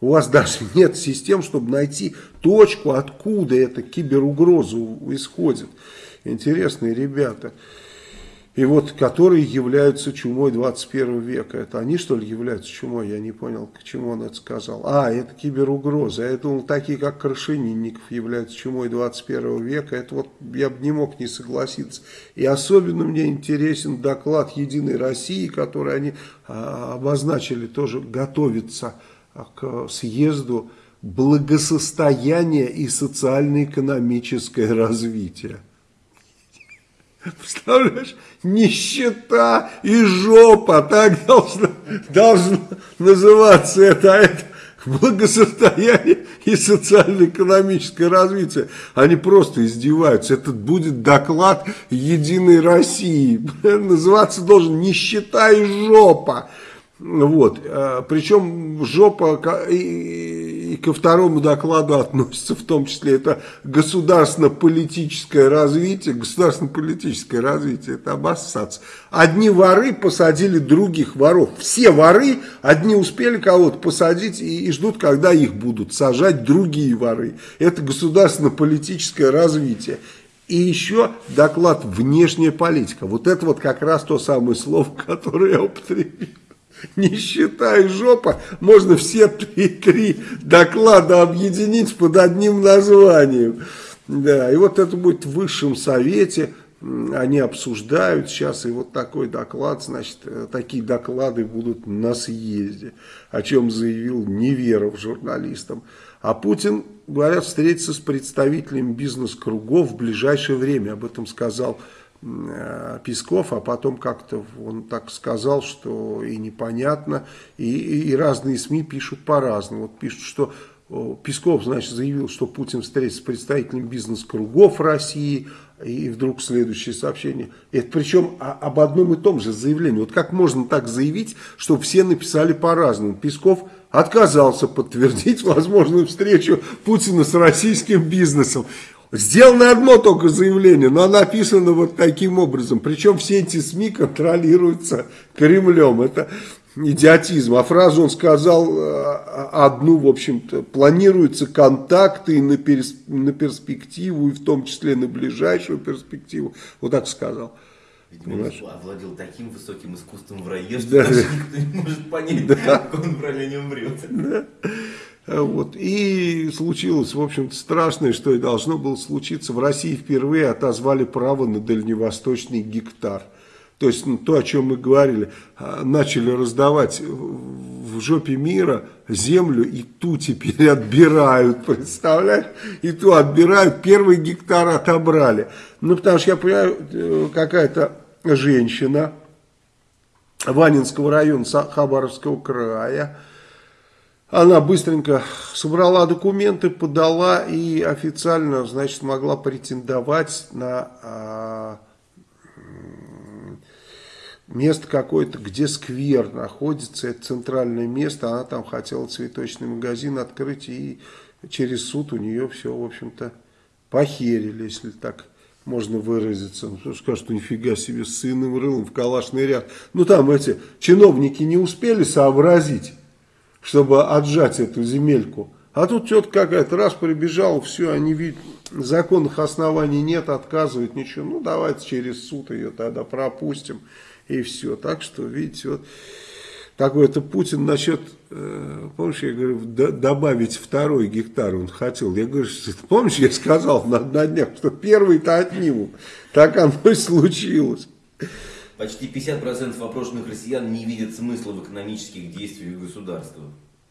У вас даже нет систем, чтобы найти точку, откуда эта киберугроза исходит. Интересные ребята и вот которые являются чумой 21 века. Это они что ли являются чумой? Я не понял, к чему он это сказал. А, это киберугроза. Я думал, такие как Крашенинников являются чумой 21 века. Это вот я бы не мог не согласиться. И особенно мне интересен доклад Единой России, который они а, обозначили, тоже готовится к съезду благосостояние и социально-экономическое развитие. Представляешь? Нищета и жопа, так должно, должно называться это, а это благосостояние и социально-экономическое развитие. Они просто издеваются. Это будет доклад Единой России. Называться должен нищета и жопа. Вот. А, Причем жопа и ко второму докладу относится, в том числе это государственно-политическое развитие. Государственно-политическое развитие, это обоссаться. Одни воры посадили других воров. Все воры, одни успели кого-то посадить и, и ждут, когда их будут сажать другие воры. Это государственно-политическое развитие. И еще доклад «Внешняя политика». Вот это вот как раз то самое слово, которое я употребил. Нищета и жопа, можно все три, три доклада объединить под одним названием. Да, и вот это будет в высшем совете, они обсуждают сейчас, и вот такой доклад, значит, э, такие доклады будут на съезде, о чем заявил Неверов журналистам. А Путин, говорят, встретится с представителями бизнес-кругов в ближайшее время, об этом сказал Песков, а потом как-то он так сказал, что и непонятно, и, и разные СМИ пишут по-разному. Вот пишут, что Песков, значит, заявил, что Путин встретится с представителями бизнес-кругов России, и вдруг следующее сообщение. Это причем об одном и том же заявлении. Вот как можно так заявить, что все написали по-разному. Песков отказался подтвердить возможную встречу Путина с российским бизнесом. Сделано одно только заявление, но оно написано вот таким образом. Причем все эти СМИ контролируются Кремлем. Это идиотизм. А фразу он сказал э, одну, в общем-то, планируются контакты на, перс на перспективу, и в том числе на ближайшую перспективу. Вот так сказал. Видимо, овладел таким высоким искусством в рае, что да. даже никто не может понять, да. как он правильно не умрет. Да. Вот. И случилось, в общем-то, страшное, что и должно было случиться. В России впервые отозвали право на дальневосточный гектар. То есть ну, то, о чем мы говорили, а, начали раздавать в жопе мира землю, и ту теперь отбирают, представляешь? И ту отбирают, первый гектар отобрали. Ну, потому что я понимаю, э, какая-то женщина Ванинского района Хабаровского края, она быстренько собрала документы, подала и официально, значит, могла претендовать на а, место какое-то, где сквер находится, это центральное место, она там хотела цветочный магазин открыть, и через суд у нее все, в общем-то, похерили, если так можно выразиться. Ну, скажут, что нифига себе с сыном рылом в калашный ряд. Ну, там эти чиновники не успели сообразить, чтобы отжать эту земельку. А тут что-то какая-то, раз прибежал, все, они видят, законных оснований нет, отказывают, ничего. Ну, давайте через суд ее тогда пропустим, и все. Так что, видите, вот такой-то Путин насчет, э, помнишь, я говорю, добавить второй гектар он хотел. Я говорю, помнишь, я сказал на, на днях, что первый-то отнимут. Так оно и случилось. Почти 50% опрошенных россиян не видят смысла в экономических действиях государства.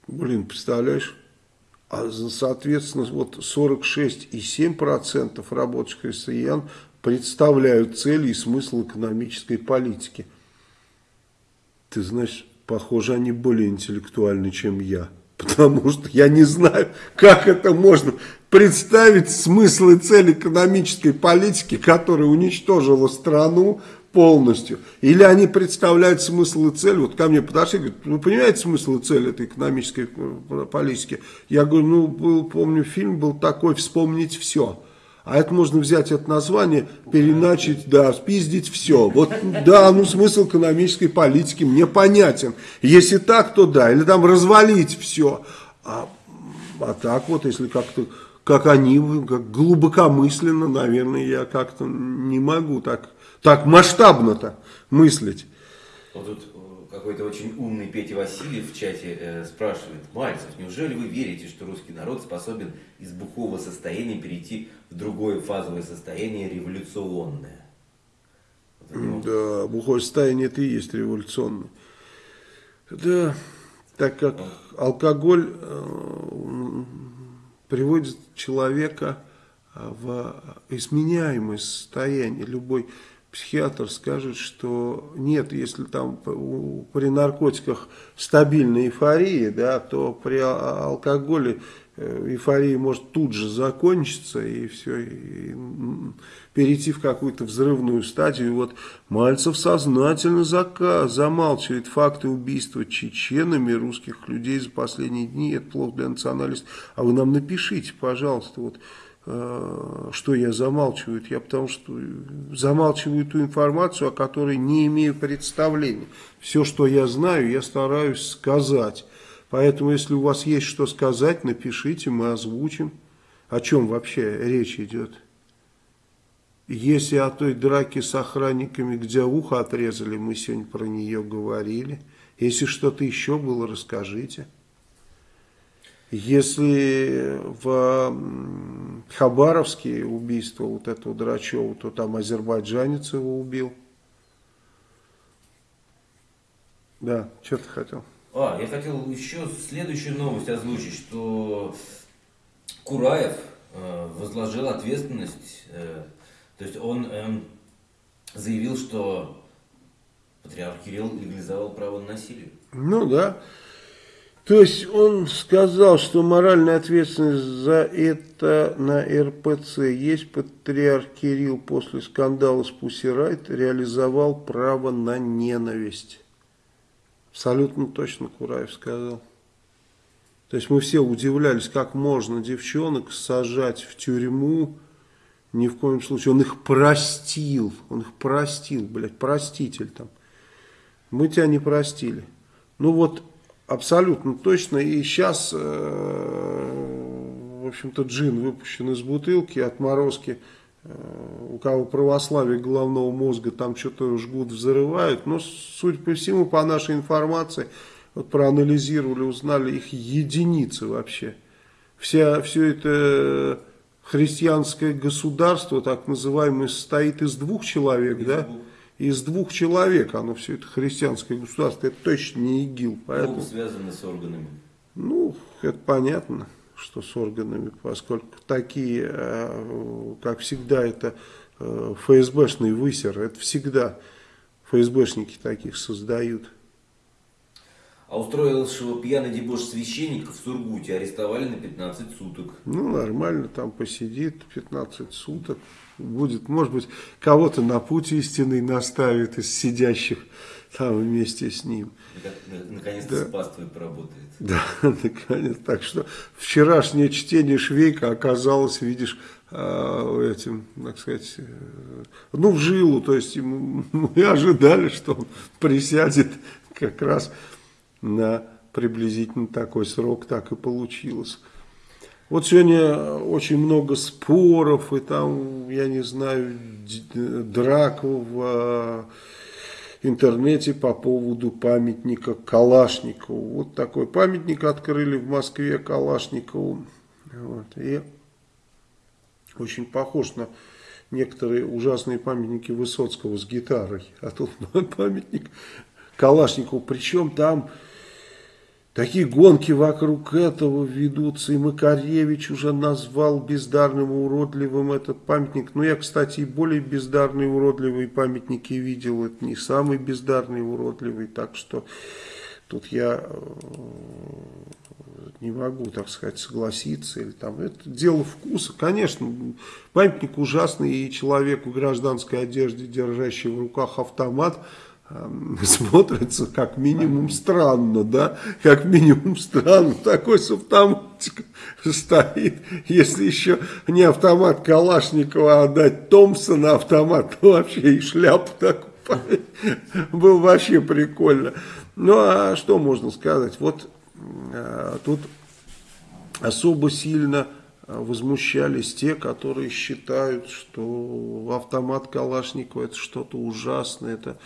Блин, представляешь? А соответственно, вот 46,7% рабочих россиян представляют цели и смысл экономической политики. Ты знаешь, похоже, они более интеллектуальны, чем я. Потому что я не знаю, как это можно представить смысл и цель экономической политики, которая уничтожила страну, полностью. Или они представляют смысл и цель. Вот ко мне подошли, говорят, ну понимаете смысл и цель этой экономической э, политики? Я говорю, ну был, помню, фильм был такой «Вспомнить все». А это можно взять это название, переначить, да, спиздить все. Вот, да, ну смысл экономической политики мне понятен. Если так, то да. Или там развалить все. А, а так вот, если как-то, как они, как глубокомысленно, наверное, я как-то не могу так так масштабно-то мыслить. Вот тут э, какой-то очень умный Петя Васильев в чате э, спрашивает, Мальцев, неужели вы верите, что русский народ способен из бухого состояния перейти в другое фазовое состояние революционное? Вот да, бухое состояние это и есть революционное. Да, так как алкоголь э, приводит человека э, в изменяемое состояние. Любой психиатр скажет, что нет, если там при наркотиках стабильная эйфория, да, то при алкоголе э, эйфория может тут же закончиться и все, и перейти в какую-то взрывную стадию. Вот Мальцев сознательно зака, замалчивает факты убийства чеченами русских людей за последние дни. Это плохо для националистов. А вы нам напишите, пожалуйста, вот что я замалчиваю? Я потому что замалчиваю ту информацию, о которой не имею представления. Все, что я знаю, я стараюсь сказать. Поэтому, если у вас есть что сказать, напишите, мы озвучим. О чем вообще речь идет? Если о той драке с охранниками, где ухо отрезали, мы сегодня про нее говорили. Если что-то еще было, расскажите. Если в Хабаровске убийство вот этого Драчева, то там азербайджанец его убил. Да, что ты хотел? А, я хотел еще следующую новость озвучить, что Кураев э, возложил ответственность, э, то есть он э, заявил, что патриарх Кирилл легализовал право на насилие. Ну да. То есть он сказал, что моральная ответственность за это на РПЦ есть. Патриарх Кирилл после скандала с Пусирайт реализовал право на ненависть. Абсолютно точно Кураев сказал. То есть мы все удивлялись, как можно девчонок сажать в тюрьму. Ни в коем случае. Он их простил. Он их простил, блядь, проститель там. Мы тебя не простили. Ну вот Абсолютно точно. И сейчас, э, в общем-то, джин выпущен из бутылки, отморозки. Э, у кого православие головного мозга там что-то жгут, взрывают. Но, судя по всему, по нашей информации, вот проанализировали, узнали их единицы вообще. Вся, все это христианское государство, так называемое, состоит из двух человек, из да? Двух из двух человек, оно все это христианское государство, это точно не ИГИЛ. Поэтому, ну, связано с органами. Ну, это понятно, что с органами, поскольку такие, э, как всегда, это э, ФСБшный высер, это всегда ФСБшники таких создают. А устроившего пьяный дебош священника в Сургуте арестовали на 15 суток. Ну, нормально, там посидит 15 суток будет, может быть, кого-то на путь истинный наставит из сидящих там вместе с ним. Наконец-то да. спас твой поработает. Да, наконец. Так что вчерашнее чтение Швейка оказалось, видишь, э, этим, так сказать, э, ну, в жилу. То есть мы ожидали, что он присядет как раз на приблизительно такой срок, так и получилось. Вот сегодня очень много споров, и там, я не знаю, драк в а, интернете по поводу памятника Калашникову. Вот такой памятник открыли в Москве Калашникову. Вот, и очень похож на некоторые ужасные памятники Высоцкого с гитарой. А тут памятник Калашникову. Причем там Такие гонки вокруг этого ведутся, и Макаревич уже назвал бездарным и уродливым этот памятник. Но я, кстати, и более бездарные уродливые памятники видел, это не самый бездарный уродливый, так что тут я э, не могу, так сказать, согласиться. Или там, это дело вкуса. Конечно, памятник ужасный, и человек в гражданской одежде, держащий в руках автомат, смотрится как минимум странно, да, как минимум странно, такой с автоматиком стоит, если еще не автомат Калашникова, а дать Томпсона автомат, то вообще и шляпу такую, было вообще прикольно. Ну, а что можно сказать, вот а, тут особо сильно возмущались те, которые считают, что автомат Калашникова это что-то ужасное, это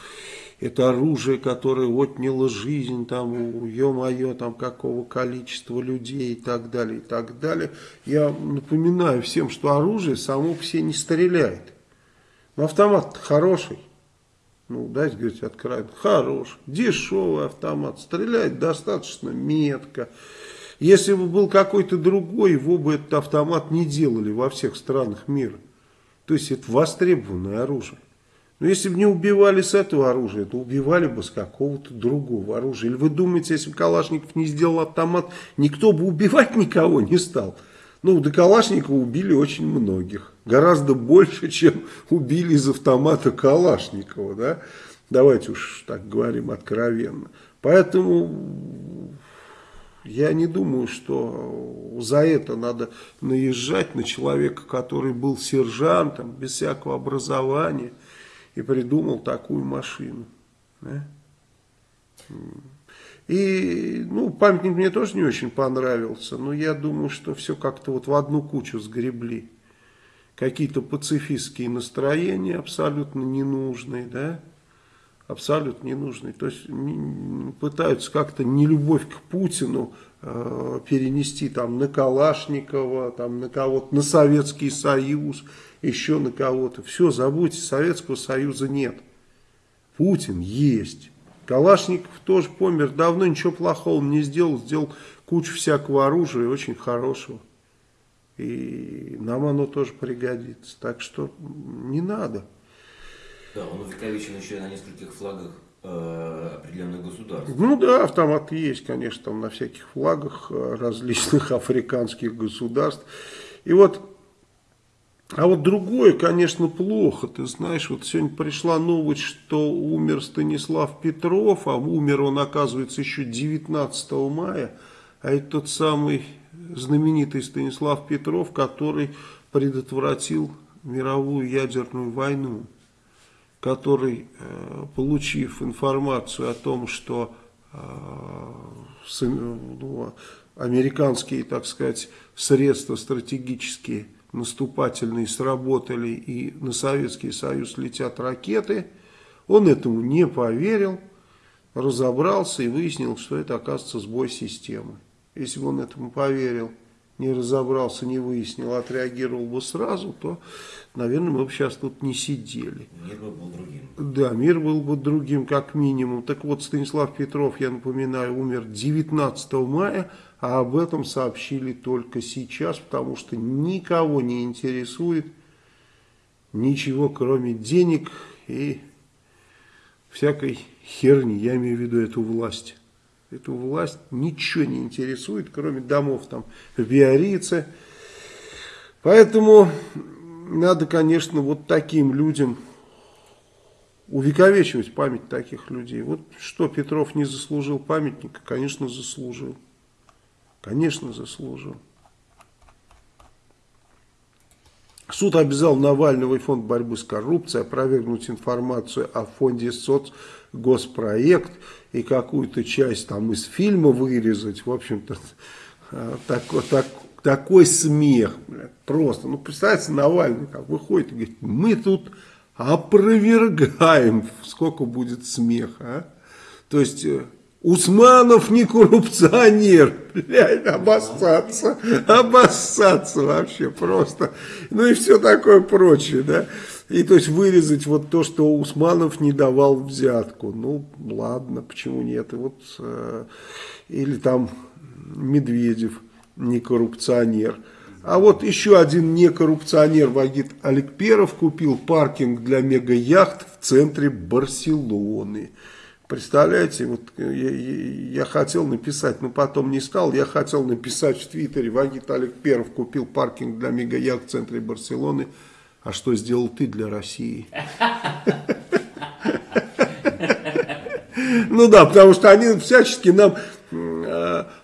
это оружие, которое отняло жизнь, там, ё-моё, там, какого количества людей и так далее, и так далее. Я напоминаю всем, что оружие само по себе не стреляет. Но автомат хороший. Ну, дайте говорить откровенно. Хороший, дешевый автомат. Стреляет достаточно метко. Если бы был какой-то другой, его бы этот автомат не делали во всех странах мира. То есть это востребованное оружие. Но если бы не убивали с этого оружия, то убивали бы с какого-то другого оружия. Или вы думаете, если бы Калашников не сделал автомат, никто бы убивать никого не стал? Ну, до Калашникова убили очень многих. Гораздо больше, чем убили из автомата Калашникова, да? Давайте уж так говорим откровенно. Поэтому я не думаю, что за это надо наезжать на человека, который был сержантом, без всякого образования, и придумал такую машину. Да? И, ну, памятник мне тоже не очень понравился, но я думаю, что все как-то вот в одну кучу сгребли. Какие-то пацифистские настроения абсолютно ненужные, да, абсолютно ненужные. То есть пытаются как-то нелюбовь к Путину э, перенести там на Калашникова, там на кого-то, на Советский Союз, еще на кого-то. Все, забудьте, Советского Союза нет. Путин есть. Калашников тоже помер, давно ничего плохого не сделал, сделал кучу всякого оружия, очень хорошего. И нам оно тоже пригодится. Так что не надо. Да, он увековечен еще на нескольких флагах э, определенных государств. Ну да, автоматы есть, конечно, там на всяких флагах э, различных африканских государств. И вот а вот другое, конечно, плохо. Ты знаешь, вот сегодня пришла новость, что умер Станислав Петров, а умер он, оказывается, еще 19 мая. А это тот самый знаменитый Станислав Петров, который предотвратил мировую ядерную войну, который, э, получив информацию о том, что э, ну, американские, так сказать, средства стратегические – наступательные сработали и на Советский Союз летят ракеты. Он этому не поверил, разобрался и выяснил, что это оказывается сбой системы. Если бы он этому поверил, не разобрался, не выяснил, отреагировал бы сразу, то, наверное, мы бы сейчас тут не сидели. Мир был другим. Да, мир был бы другим, как минимум. Так вот, Станислав Петров, я напоминаю, умер 19 мая а об этом сообщили только сейчас, потому что никого не интересует ничего, кроме денег и всякой херни. Я имею в виду эту власть. Эту власть ничего не интересует, кроме домов там в Биорице. Поэтому надо, конечно, вот таким людям увековечивать память таких людей. Вот что Петров не заслужил памятника, конечно, заслужил. Конечно, заслужил. Суд обязал Навального и фонд борьбы с коррупцией опровергнуть информацию о фонде соцгоспроект и какую-то часть там из фильма вырезать. В общем-то, такой, так, такой смех. Блядь, просто. Ну, представьте, Навальный как выходит и говорит, мы тут опровергаем. Сколько будет смеха, а? То есть э, Усманов не коррупционер, блядь, обоссаться, обоссаться вообще просто, ну и все такое прочее, да, и то есть вырезать вот то, что Усманов не давал взятку, ну ладно, почему нет, и вот, э, или там Медведев не коррупционер, а вот еще один некоррупционер Вагит Аликперов купил паркинг для мега-яхт в центре Барселоны, Представляете, вот я, я, хотел написать, но потом не стал, я хотел написать в Твиттере, Вагит Олег Перов купил паркинг для мегаях в центре Барселоны, а что сделал ты для России? Ну да, потому что они всячески нам Э,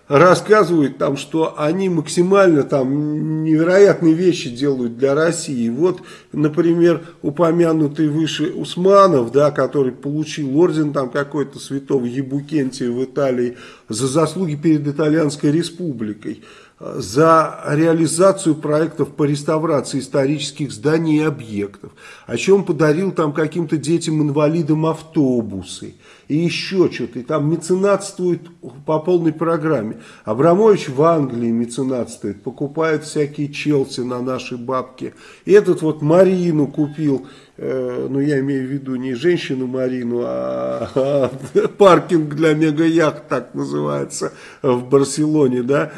рассказывают там, что они максимально там невероятные вещи делают для России. Вот, например, упомянутый выше Усманов, да, который получил орден там какой-то святого Ебукентия в Италии за заслуги перед Итальянской республикой за реализацию проектов по реставрации исторических зданий и объектов, о чем подарил там каким-то детям-инвалидам автобусы и еще что-то, и там меценатствует по полной программе. Абрамович в Англии меценатствует, покупает всякие Челси на наши бабки. И этот вот Марину купил, э, ну я имею в виду не женщину Марину, а, а паркинг для мега-яхт, так называется, в Барселоне, да,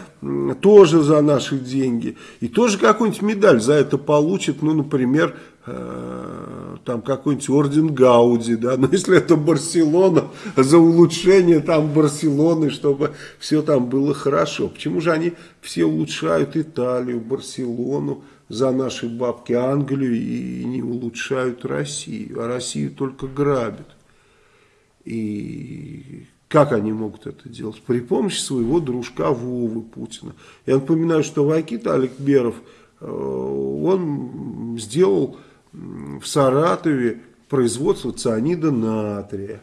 тоже за наши деньги. И тоже какую-нибудь медаль за это получит, ну, например, там какой-нибудь орден Гауди, да, но если это Барселона, за улучшение там Барселоны, чтобы все там было хорошо. Почему же они все улучшают Италию, Барселону за наши бабки, Англию и не улучшают Россию, а Россию только грабят. И как они могут это делать? При помощи своего дружка Вовы Путина. Я напоминаю, что Вакит Аликберов, э, он сделал в Саратове производство цианида натрия,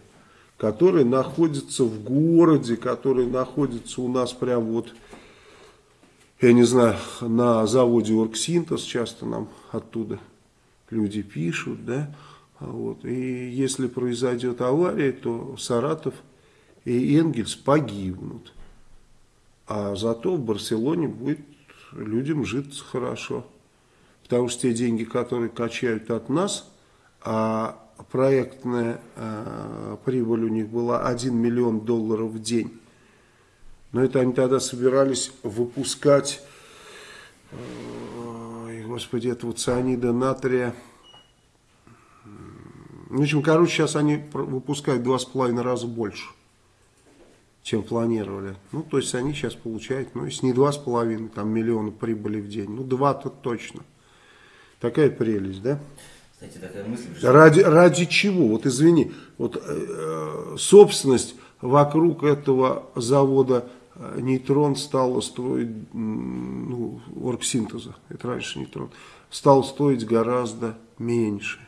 который находится в городе, который находится у нас прям вот, я не знаю, на заводе Оргсинтез, часто нам оттуда люди пишут, да, вот. И если произойдет авария, то Саратов и Энгельс погибнут. А зато в Барселоне будет людям житься хорошо. Потому что те деньги, которые качают от нас, а проектная э, прибыль у них была 1 миллион долларов в день. Но это они тогда собирались выпускать, э, господи, этого цианида натрия. В общем, короче, сейчас они выпускают два с половиной раза больше чем планировали. Ну, то есть они сейчас получают, ну, если не 2,5 там, миллиона прибыли в день, ну, 2-то точно. Такая прелесть, да? Кстати, такая мысль Ради, ради чего? Вот извини, вот э, собственность вокруг этого завода э, нейтрон стала строить, ну, оргсинтеза, это раньше нейтрон, стал стоить гораздо меньше.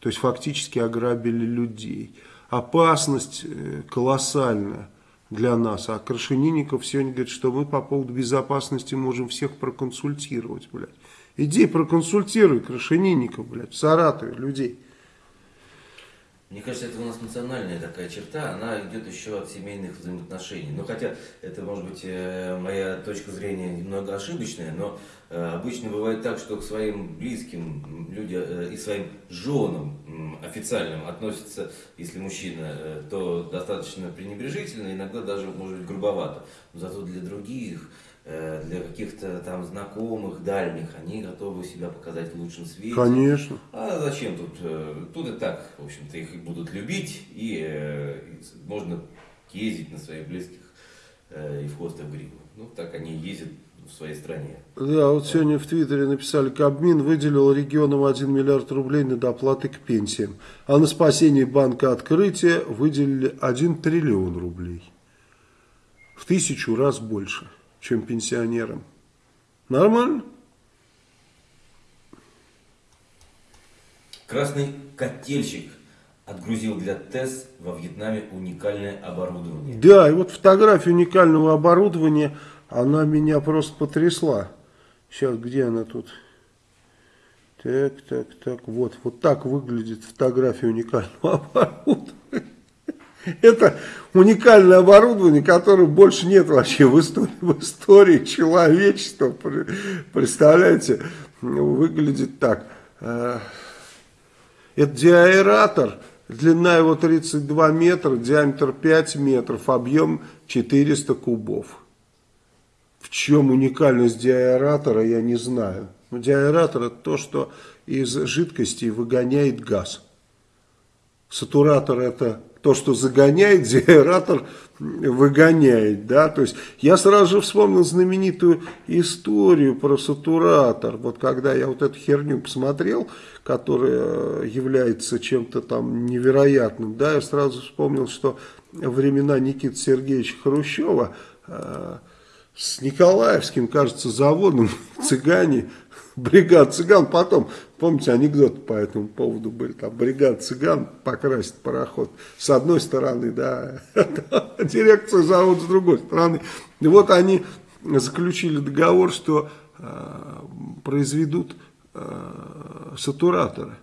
То есть фактически ограбили людей. Опасность э, колоссальная для нас. А Крашенинников сегодня говорит, что мы по поводу безопасности можем всех проконсультировать, блядь. Иди проконсультируй Крашенинников, блядь, в Саратове людей. Мне кажется, это у нас национальная такая черта, она идет еще от семейных взаимоотношений. Ну, хотя это, может быть, э, моя точка зрения немного ошибочная, но э, обычно бывает так, что к своим близким люди э, и своим женам официальным относятся, если мужчина, то достаточно пренебрежительно, иногда даже, может быть, грубовато. Но зато для других для каких-то там знакомых, дальних, они готовы себя показать в лучшем свете. Конечно. А зачем тут? Э, тут и так, в общем-то, их будут любить, и, э, можно ездить на своих близких и в хвост и в гриву. Ну, так они ездят в своей стране. Да, вот сегодня в Твиттере написали, Кабмин выделил регионам 1 миллиард рублей на доплаты к пенсиям, а на спасение банка открытия выделили 1 триллион рублей. В тысячу раз больше чем пенсионерам. Нормально? Красный котельщик отгрузил для ТЭС во Вьетнаме уникальное оборудование. Да, и вот фотография уникального оборудования, она меня просто потрясла. Сейчас, где она тут? Так, так, так, вот, вот так выглядит фотография уникального оборудования. Это уникальное оборудование, которое больше нет вообще в истории, в истории человечества. Представляете, выглядит так. Э, это диаэратор, длина его 32 метра, диаметр 5 метров, объем 400 кубов. В чем уникальность диаэратора, я не знаю. Но диаэратор это то, что из жидкости выгоняет газ. Сатуратор это то, что загоняет, деаэратор выгоняет, да, то есть я сразу же вспомнил знаменитую историю про сатуратор, вот когда я вот эту херню посмотрел, которая является чем-то там невероятным, да, я сразу вспомнил, что времена Никиты Сергеевича Хрущева э, с Николаевским, кажется, заводом цыгане бригад цыган. Потом, помните, анекдоты по этому поводу были, там бригад цыган покрасит пароход. С одной стороны, да, дирекция завода с другой стороны. И вот они заключили договор, что э, произведут э, сатураторы.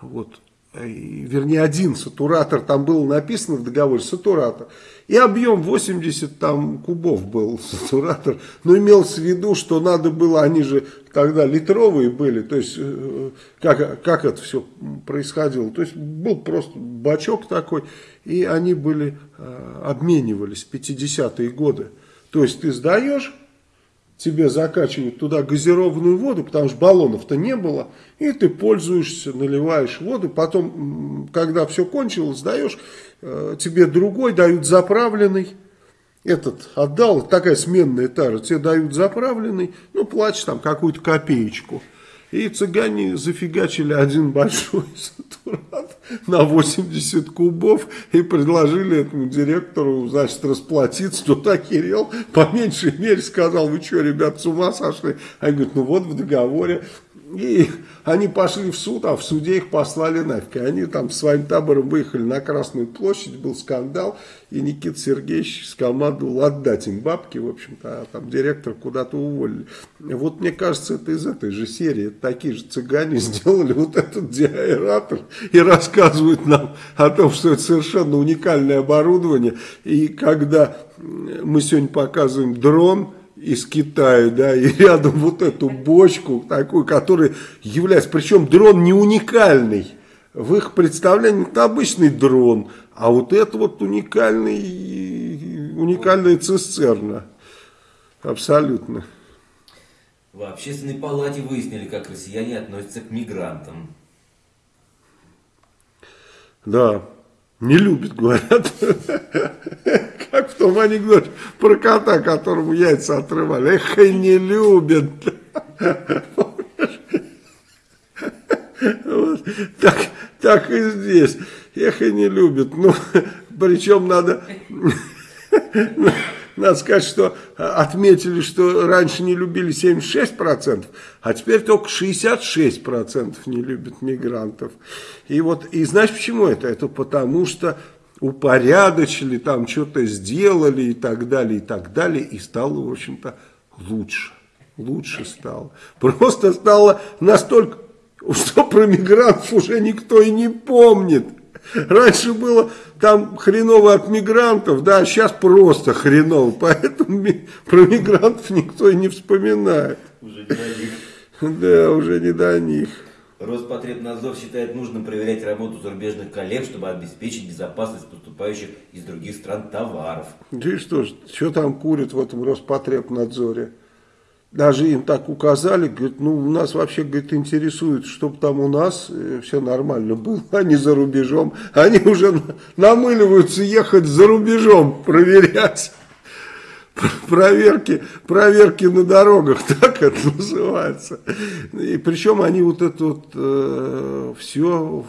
Вот вернее один сатуратор, там было написано в договоре сатуратор, и объем 80 там кубов был сатуратор, но имелось в виду, что надо было, они же тогда литровые были, то есть э, как, как это все происходило, то есть был просто бачок такой, и они были, э, обменивались в 50-е годы, то есть ты сдаешь, тебе закачивают туда газированную воду, потому что баллонов-то не было, и ты пользуешься, наливаешь воду, потом, когда все кончилось, даешь, э, тебе другой дают заправленный, этот отдал, такая сменная тара, тебе дают заправленный, ну, платишь там какую-то копеечку. И цыгане зафигачили один большой сатурат на 80 кубов и предложили этому директору, значит, расплатиться. Тот охерел, по меньшей мере сказал, вы что, ребят, с ума сошли? Они говорят, ну вот в договоре и они пошли в суд, а в суде их послали нафиг. И они там своим табором выехали на Красную площадь, был скандал, и Никита Сергеевич скомандовал отдать им бабки, в общем-то, а там директор куда-то уволили. Вот мне кажется, это из этой же серии. Такие же цыгане сделали вот этот диаэратор и рассказывают нам о том, что это совершенно уникальное оборудование. И когда мы сегодня показываем дрон, из Китая, да, и рядом вот эту бочку такую, которая является, причем дрон не уникальный, в их представлении это обычный дрон, а вот это вот уникальный, уникальная цистерна, абсолютно. В общественной палате выяснили, как россияне относятся к мигрантам. Да, не любит, говорят. Как в том анекдоте про кота, которому яйца отрывали. Эх, и не любят. Вот. Так, так и здесь. Эх, и не любят. Ну, причем надо... Надо сказать, что отметили, что раньше не любили 76%, а теперь только 66% не любят мигрантов. И вот, и знаешь почему это? Это потому что упорядочили, там что-то сделали и так далее, и так далее, и стало, в общем-то, лучше. Лучше стало. Просто стало настолько, что про мигрантов уже никто и не помнит. Раньше было там хреново от мигрантов, да, а сейчас просто хреново. Поэтому про мигрантов никто и не вспоминает. Уже не до них. Да, уже не до них. Роспотребнадзор считает нужным проверять работу зарубежных коллег, чтобы обеспечить безопасность поступающих из других стран товаров. И что ж, что там курят в этом Роспотребнадзоре? Даже им так указали, говорит, ну, у нас вообще, говорит, интересует, чтобы там у нас э, все нормально было, а не за рубежом. Они уже намыливаются ехать за рубежом проверять. Проверки, проверки на дорогах, так это называется. И причем они вот это вот э, все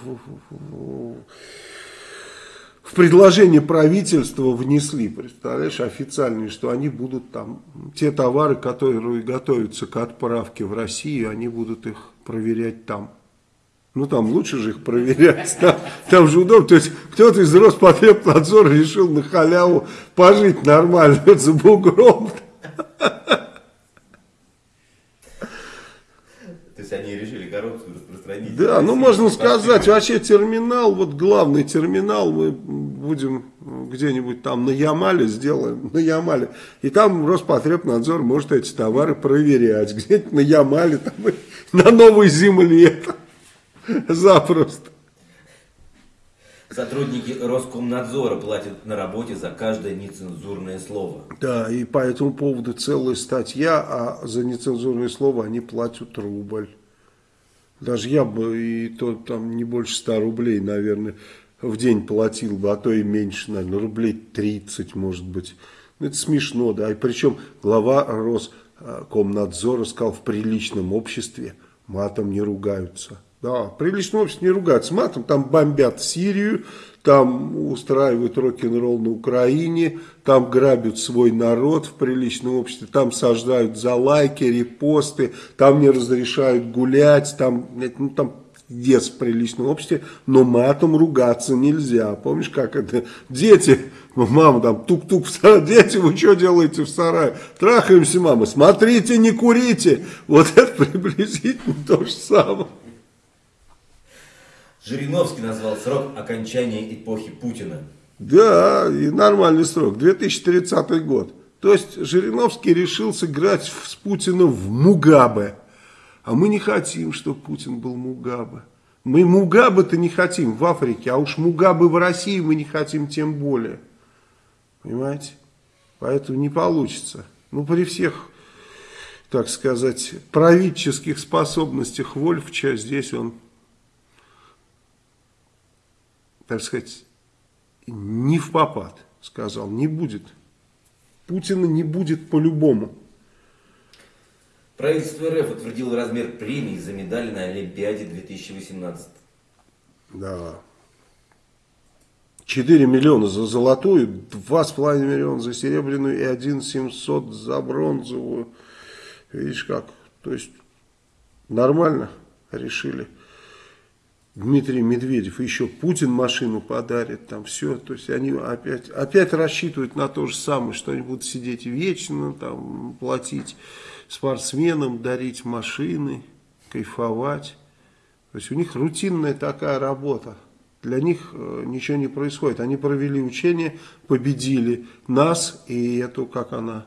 в предложение правительства внесли, представляешь, официальные, что они будут там, те товары, которые готовятся к отправке в Россию, они будут их проверять там. Ну, там лучше же их проверять, там, там же удобно. То есть, кто-то из Роспотребнадзора решил на халяву пожить нормально за бугром. То есть, они решили коррупцию распространить? Да, ну, можно сказать, вообще терминал, вот главный терминал, мы будем где-нибудь там на Ямале сделаем, на Ямале. И там Роспотребнадзор может эти товары проверять. Где-нибудь на Ямале, там, на новой земле. Запросто. Сотрудники Роскомнадзора платят на работе за каждое нецензурное слово. Да, и по этому поводу целая статья, а за нецензурное слово они платят рубль. Даже я бы и то там не больше 100 рублей, наверное, в день платил бы, а то и меньше, наверное, рублей 30, может быть. Ну, это смешно, да. И причем глава Роскомнадзора сказал, в приличном обществе матом не ругаются. Да, в приличном обществе не ругаются матом, там бомбят Сирию, там устраивают рок-н-ролл на Украине, там грабят свой народ в приличном обществе, там сажают за лайки, репосты, там не разрешают гулять, там, ну, там пиздец в приличном обществе, но матом ругаться нельзя. Помнишь, как это? Дети, мама там тук-тук в сарае, дети, вы что делаете в сарае? Трахаемся, мама, смотрите, не курите. Вот это приблизительно то же самое. Жириновский назвал срок окончания эпохи Путина. Да, и нормальный срок, 2030 год. То есть Жириновский решил сыграть с Путиным в Мугабе. А мы не хотим, чтобы Путин был Мугабе. Мы Мугабе-то не хотим в Африке, а уж Мугабе в России мы не хотим тем более. Понимаете? Поэтому не получится. Ну, при всех так сказать, правительских способностях Вольфча, здесь он, так сказать, не в попад, сказал, не будет. Путина не будет по-любому. Правительство РФ утвердило размер премии за медали на Олимпиаде 2018. Да. 4 миллиона за золотую, 2,5 миллиона за серебряную и 1 700 за бронзовую. Видишь как? То есть нормально решили. Дмитрий Медведев, еще Путин машину подарит, там все, то есть они опять, опять рассчитывают на то же самое, что они будут сидеть вечно, там, платить спортсменам, дарить машины, кайфовать. То есть у них рутинная такая работа. Для них э, ничего не происходит. Они провели учение, победили нас и эту, как она,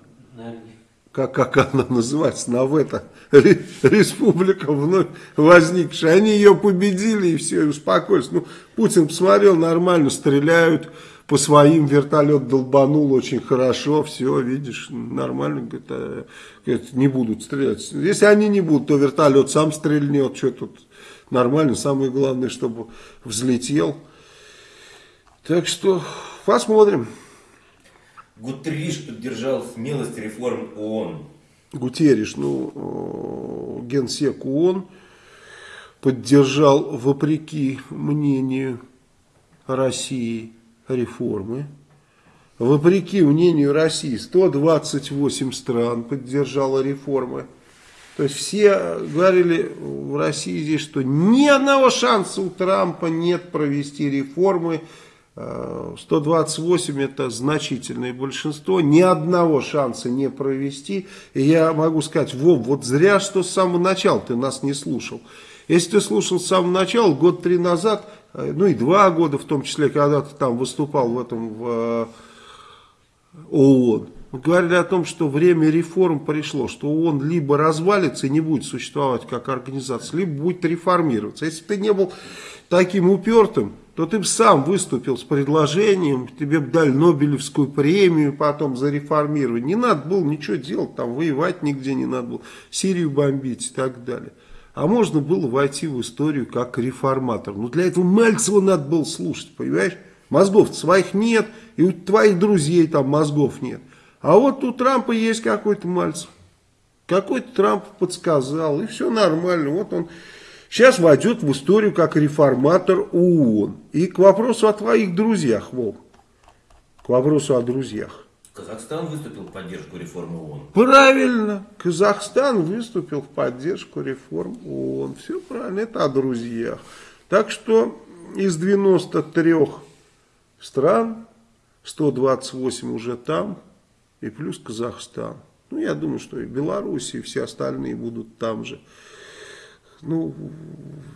как, как она называется, Навета, республика вновь возникшая. Они ее победили и все, и успокоились. Ну, Путин посмотрел, нормально стреляют, по своим вертолет долбанул очень хорошо, все, видишь, нормально, а, говорит, не будут стрелять. Если они не будут, то вертолет сам стрельнет, что тут нормально, самое главное, чтобы взлетел. Так что посмотрим. Гутерриш поддержал смелость реформ ООН. Гутерриш, ну, генсек ООН, поддержал, вопреки мнению России, реформы. Вопреки мнению России, 128 стран поддержало реформы. То есть все говорили в России здесь, что ни одного шанса у Трампа нет провести реформы. 128 это значительное большинство, ни одного шанса не провести. И я могу сказать, Вов, вот зря, что с самого начала ты нас не слушал. Если ты слушал с самого начала, год три назад, э, ну и два года, в том числе, когда ты там выступал в этом в э, ООН, мы говорили о том, что время реформ пришло, что ООН либо развалится и не будет существовать как организация, либо будет реформироваться. Если бы ты не был таким упертым, то ты бы сам выступил с предложением, тебе бы дали Нобелевскую премию потом за реформирование. Не надо было ничего делать, там воевать нигде не надо было, Сирию бомбить и так далее. А можно было войти в историю как реформатор. Но для этого Мальцева надо было слушать, понимаешь? Мозгов своих нет, и у твоих друзей там мозгов нет. А вот у Трампа есть какой-то мальцев. Какой-то Трамп подсказал, и все нормально. Вот он сейчас войдет в историю как реформатор ООН. И к вопросу о твоих друзьях, Вов. К вопросу о друзьях. Казахстан выступил в поддержку реформы ООН. Правильно. Казахстан выступил в поддержку реформ ООН. Все правильно. Это о друзьях. Так что из 93 стран 128 уже там и плюс Казахстан. Ну, я думаю, что и Беларусь, и все остальные будут там же. Ну,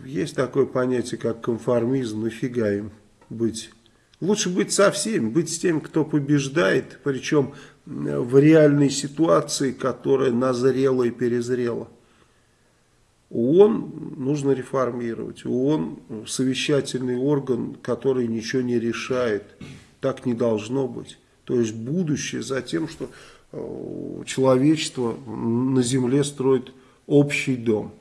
есть такое понятие, как конформизм, нафига им быть. Лучше быть со всеми, быть с тем, кто побеждает, причем в реальной ситуации, которая назрела и перезрела. ООН нужно реформировать. ООН совещательный орган, который ничего не решает. Так не должно быть. То есть будущее за тем, что э, человечество на земле строит общий дом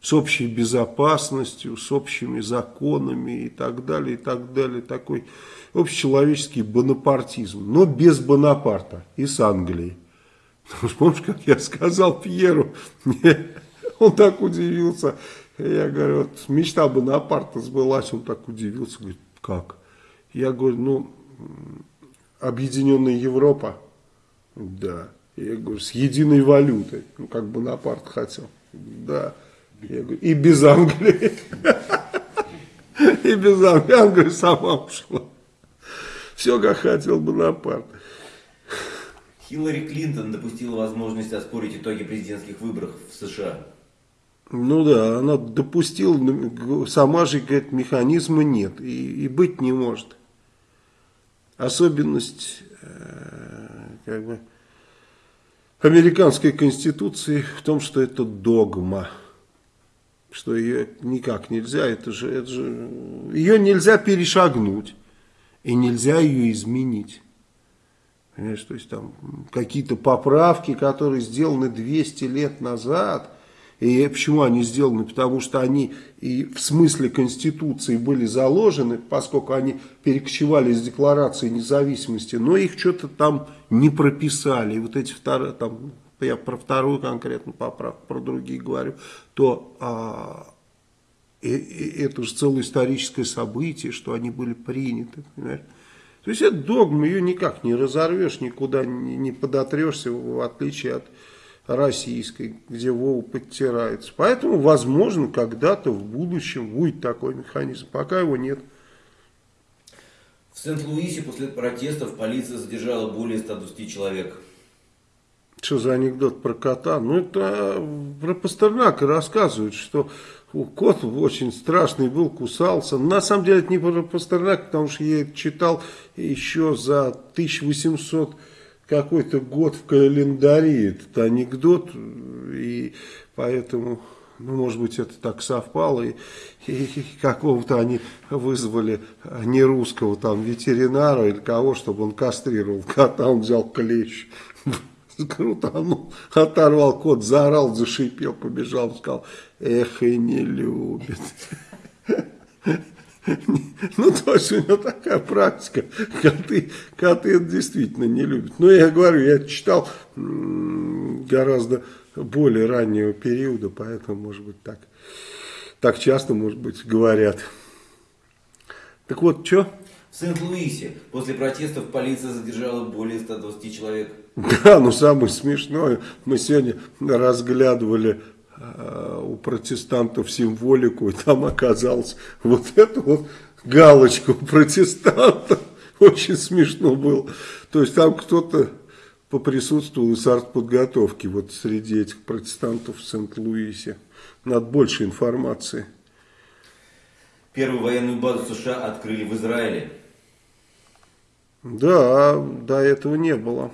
с общей безопасностью, с общими законами и так далее, и так далее. Такой общечеловеческий бонапартизм, но без Бонапарта и с Англией. Помнишь, как я сказал Пьеру, он так удивился. Я говорю, вот мечта Бонапарта сбылась, он так удивился, говорит, как? Я говорю, ну, объединенная Европа, да. Я говорю, с единой валютой, ну, как Бонапарт хотел, да. Я говорю, и без Англии. И без Англии. Англия сама ушла. Все, как хотел Бонапарт. Хиллари Клинтон допустила возможность оспорить итоги президентских выборов в США. Ну да, она допустила, сама же говорит, механизма нет и, и быть не может. Особенность э, как бы, американской конституции в том, что это догма что ее никак нельзя, это же, это же, ее нельзя перешагнуть, и нельзя ее изменить. Понимаешь, то есть там какие-то поправки, которые сделаны 200 лет назад. И почему они сделаны? Потому что они и в смысле Конституции были заложены, поскольку они перекочевали из Декларации независимости, но их что-то там не прописали. И вот эти вторые, там, я про вторую конкретно поправку, про другие говорю, то а, и, и, это же целое историческое событие, что они были приняты, понимаешь? То есть это догма, ее никак не разорвешь, никуда не, не подотрешься, в отличие от российской, где Вова подтирается. Поэтому, возможно, когда-то в будущем будет такой механизм, пока его нет. В Сент-Луисе после протестов полиция задержала более 120 человек. Что за анекдот про кота? Ну, это про Пастернака рассказывают, что кот очень страшный был, кусался. На самом деле это не про Пастернака, потому что я это читал еще за 1800 какой-то год в календаре. Этот анекдот, и поэтому... Ну, может быть, это так совпало, и, и, и какого-то они вызвали не русского там ветеринара или кого, чтобы он кастрировал кота, он взял клещ крутанул, оторвал кот, заорал, зашипел, побежал, сказал, эх, и не любит. Ну, то есть у него такая практика, коты, коты это действительно не любят. Но я говорю, я читал гораздо более раннего периода, поэтому, может быть, так, так часто, может быть, говорят. Так вот, что? В Сент-Луисе после протестов полиция задержала более 120 человек. Да, ну самое смешное, мы сегодня разглядывали э, у протестантов символику, и там оказалось вот эту вот галочку у протестантов. Очень смешно было. То есть там кто-то поприсутствовал из артподготовки вот среди этих протестантов в Сент-Луисе. Надо больше информации. Первую военную базу США открыли в Израиле. Да, до этого не было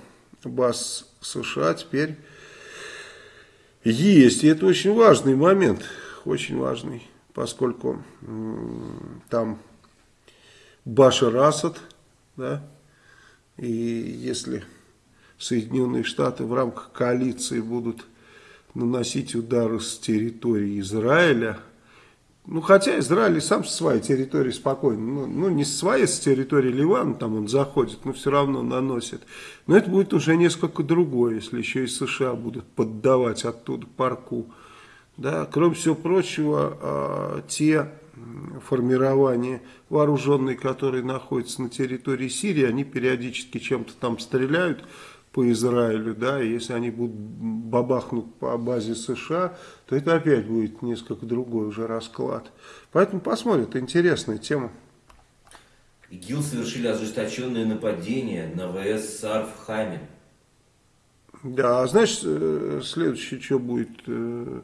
баз США, теперь есть. И это очень важный момент, очень важный, поскольку там Башар Асад, да, и если Соединенные Штаты в рамках коалиции будут наносить удары с территории Израиля, ну, хотя Израиль и сам со своей территории спокойно, ну, ну не с своей, с территории Ливана, там он заходит, но все равно наносит. Но это будет уже несколько другое, если еще и США будут поддавать оттуда парку. Да, кроме всего прочего, а, те формирования вооруженные, которые находятся на территории Сирии, они периодически чем-то там стреляют, по Израилю, да, и если они будут бабахнуть по базе США, то это опять будет несколько другой уже расклад. Поэтому посмотрим, это интересная тема. ИГИЛ совершили ожесточенное нападение на ВС САР в Хаме. Да, а знаешь, э, следующее, что будет э,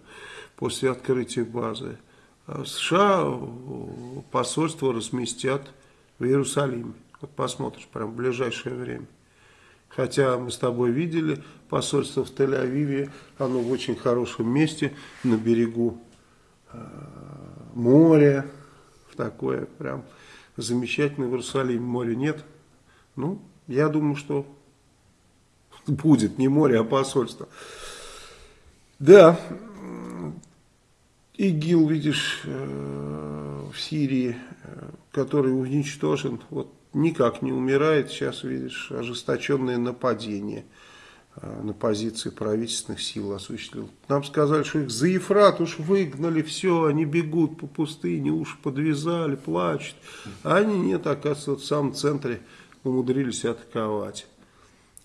после открытия базы? А США посольство разместят в Иерусалиме. Вот посмотришь, прям в ближайшее время. Хотя мы с тобой видели посольство в Тель-Авиве, оно в очень хорошем месте, на берегу э, моря, в такое прям замечательное в Иерусалиме море нет. Ну, я думаю, что будет не море, а посольство. Да, ИГИЛ, видишь, э, в Сирии, э, который уничтожен, вот никак не умирает. Сейчас, видишь, ожесточенное нападение а, на позиции правительственных сил осуществил. Нам сказали, что их за Ефрат уж выгнали, все, они бегут по пустыне, уж подвязали, плачут. А они нет, оказывается, в самом центре умудрились атаковать.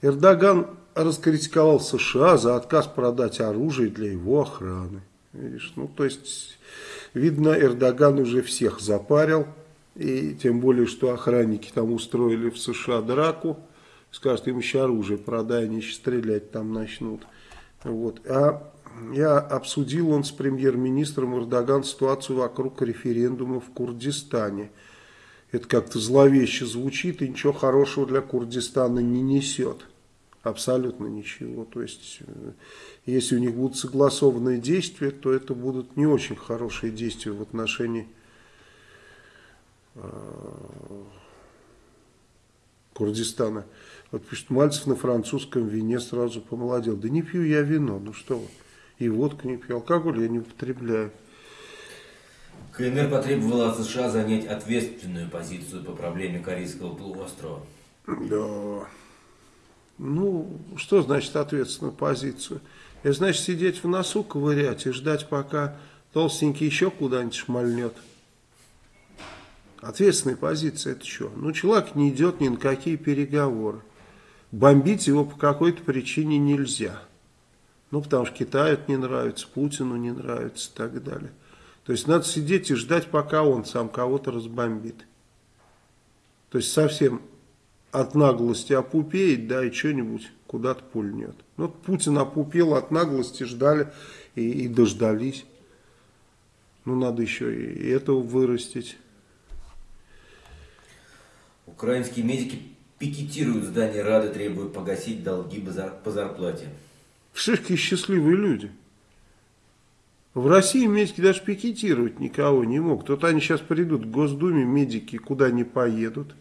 Эрдоган раскритиковал США за отказ продать оружие для его охраны. Видишь, ну то есть, видно, Эрдоган уже всех запарил. И тем более, что охранники там устроили в США драку. Скажут, им еще оружие продай, они еще стрелять там начнут. Вот. А я обсудил он с премьер-министром Эрдоган ситуацию вокруг референдума в Курдистане. Это как-то зловеще звучит и ничего хорошего для Курдистана не несет. Абсолютно ничего. То есть, э, если у них будут согласованные действия, то это будут не очень хорошие действия в отношении Курдистана. Вот пишет, Мальцев на французском вине сразу помолодел. Да не пью я вино, ну что вы. И водку не пью, алкоголь я не употребляю. КНР потребовала от США занять ответственную позицию по проблеме Корейского полуострова. Да. Ну, что значит ответственную позицию? Это значит сидеть в носу, ковырять и ждать, пока толстенький еще куда-нибудь шмальнет. Ответственная позиция это что? Ну, человек не идет ни на какие переговоры. Бомбить его по какой-то причине нельзя. Ну, потому что Китаю это не нравится, Путину не нравится и так далее. То есть надо сидеть и ждать, пока он сам кого-то разбомбит. То есть совсем от наглости опупеет, да, и что-нибудь куда-то пульнет. Ну, Путин опупел от наглости, ждали и, и дождались. Ну, надо еще и этого вырастить. Украинские медики пикетируют здание Рады, требуют погасить долги по зарплате. Все какие счастливые люди. В России медики даже пикетировать никого не могут. Вот они сейчас придут в Госдуме, медики куда не поедут.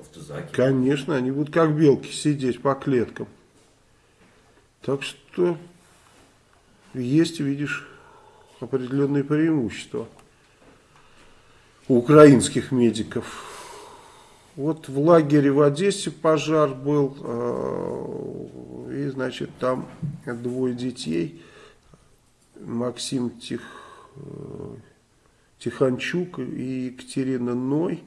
Автозаки. Конечно, они будут как белки сидеть по клеткам. Так что есть, видишь, определенные преимущества у украинских медиков. Вот в лагере в Одессе пожар был, э, и, значит, там двое детей – Максим Тих, э, Тиханчук и Екатерина Ной.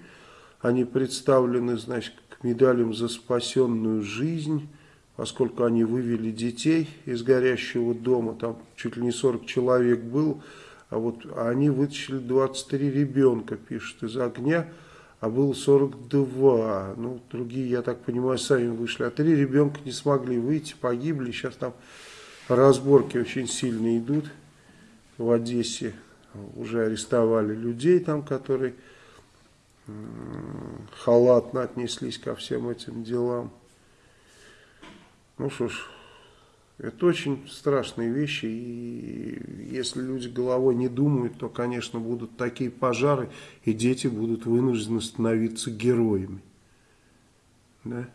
Они представлены, значит, к медалям за спасенную жизнь, поскольку они вывели детей из горящего дома, там чуть ли не 40 человек был, а вот они вытащили 23 ребенка, пишет, из огня, а было 42. Ну, другие, я так понимаю, сами вышли. А три ребенка не смогли выйти, погибли. Сейчас там разборки очень сильно идут в Одессе уже арестовали людей там, которые халатно отнеслись ко всем этим делам. Ну что ж, это очень страшные вещи, и если люди головой не думают, то, конечно, будут такие пожары, и дети будут вынуждены становиться героями. Да?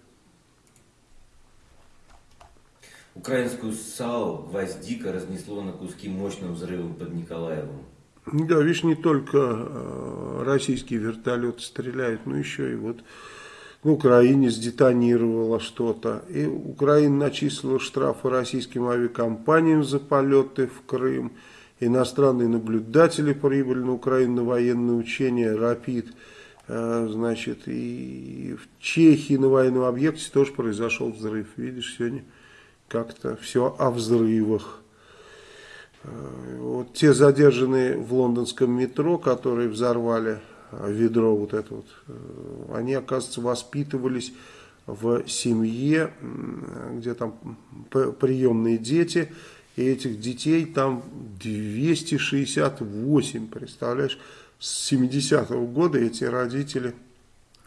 Украинскую САУ «Гвоздика» разнесло на куски мощным взрывом под Николаевым. Да, видишь, не только э, российские вертолеты стреляют, но еще и вот в Украине сдетонировало что-то. И Украина начислила штрафы российским авиакомпаниям за полеты в Крым. Иностранные наблюдатели прибыли на Украину на военные учения «Рапид». Э, значит, и в Чехии на военном объекте тоже произошел взрыв. Видишь, сегодня как-то все о взрывах. Э, вот те задержанные в лондонском метро, которые взорвали ведро вот это вот, э, они, оказывается, воспитывались в семье, где там приемные дети, и этих детей там 268, представляешь, с 70-го года эти родители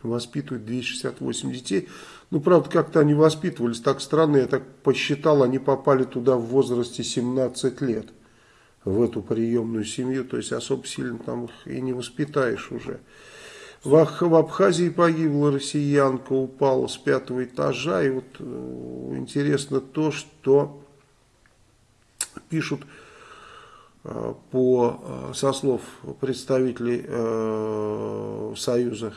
воспитывают 268 детей. Ну, правда, как-то они воспитывались так странно, я так посчитал, они попали туда в возрасте 17 лет, в эту приемную семью, то есть особо сильно там их и не воспитаешь уже. В, в Абхазии погибла россиянка, упала с пятого этажа, и вот э, интересно то, что пишут э, по, э, со слов представителей э, Союза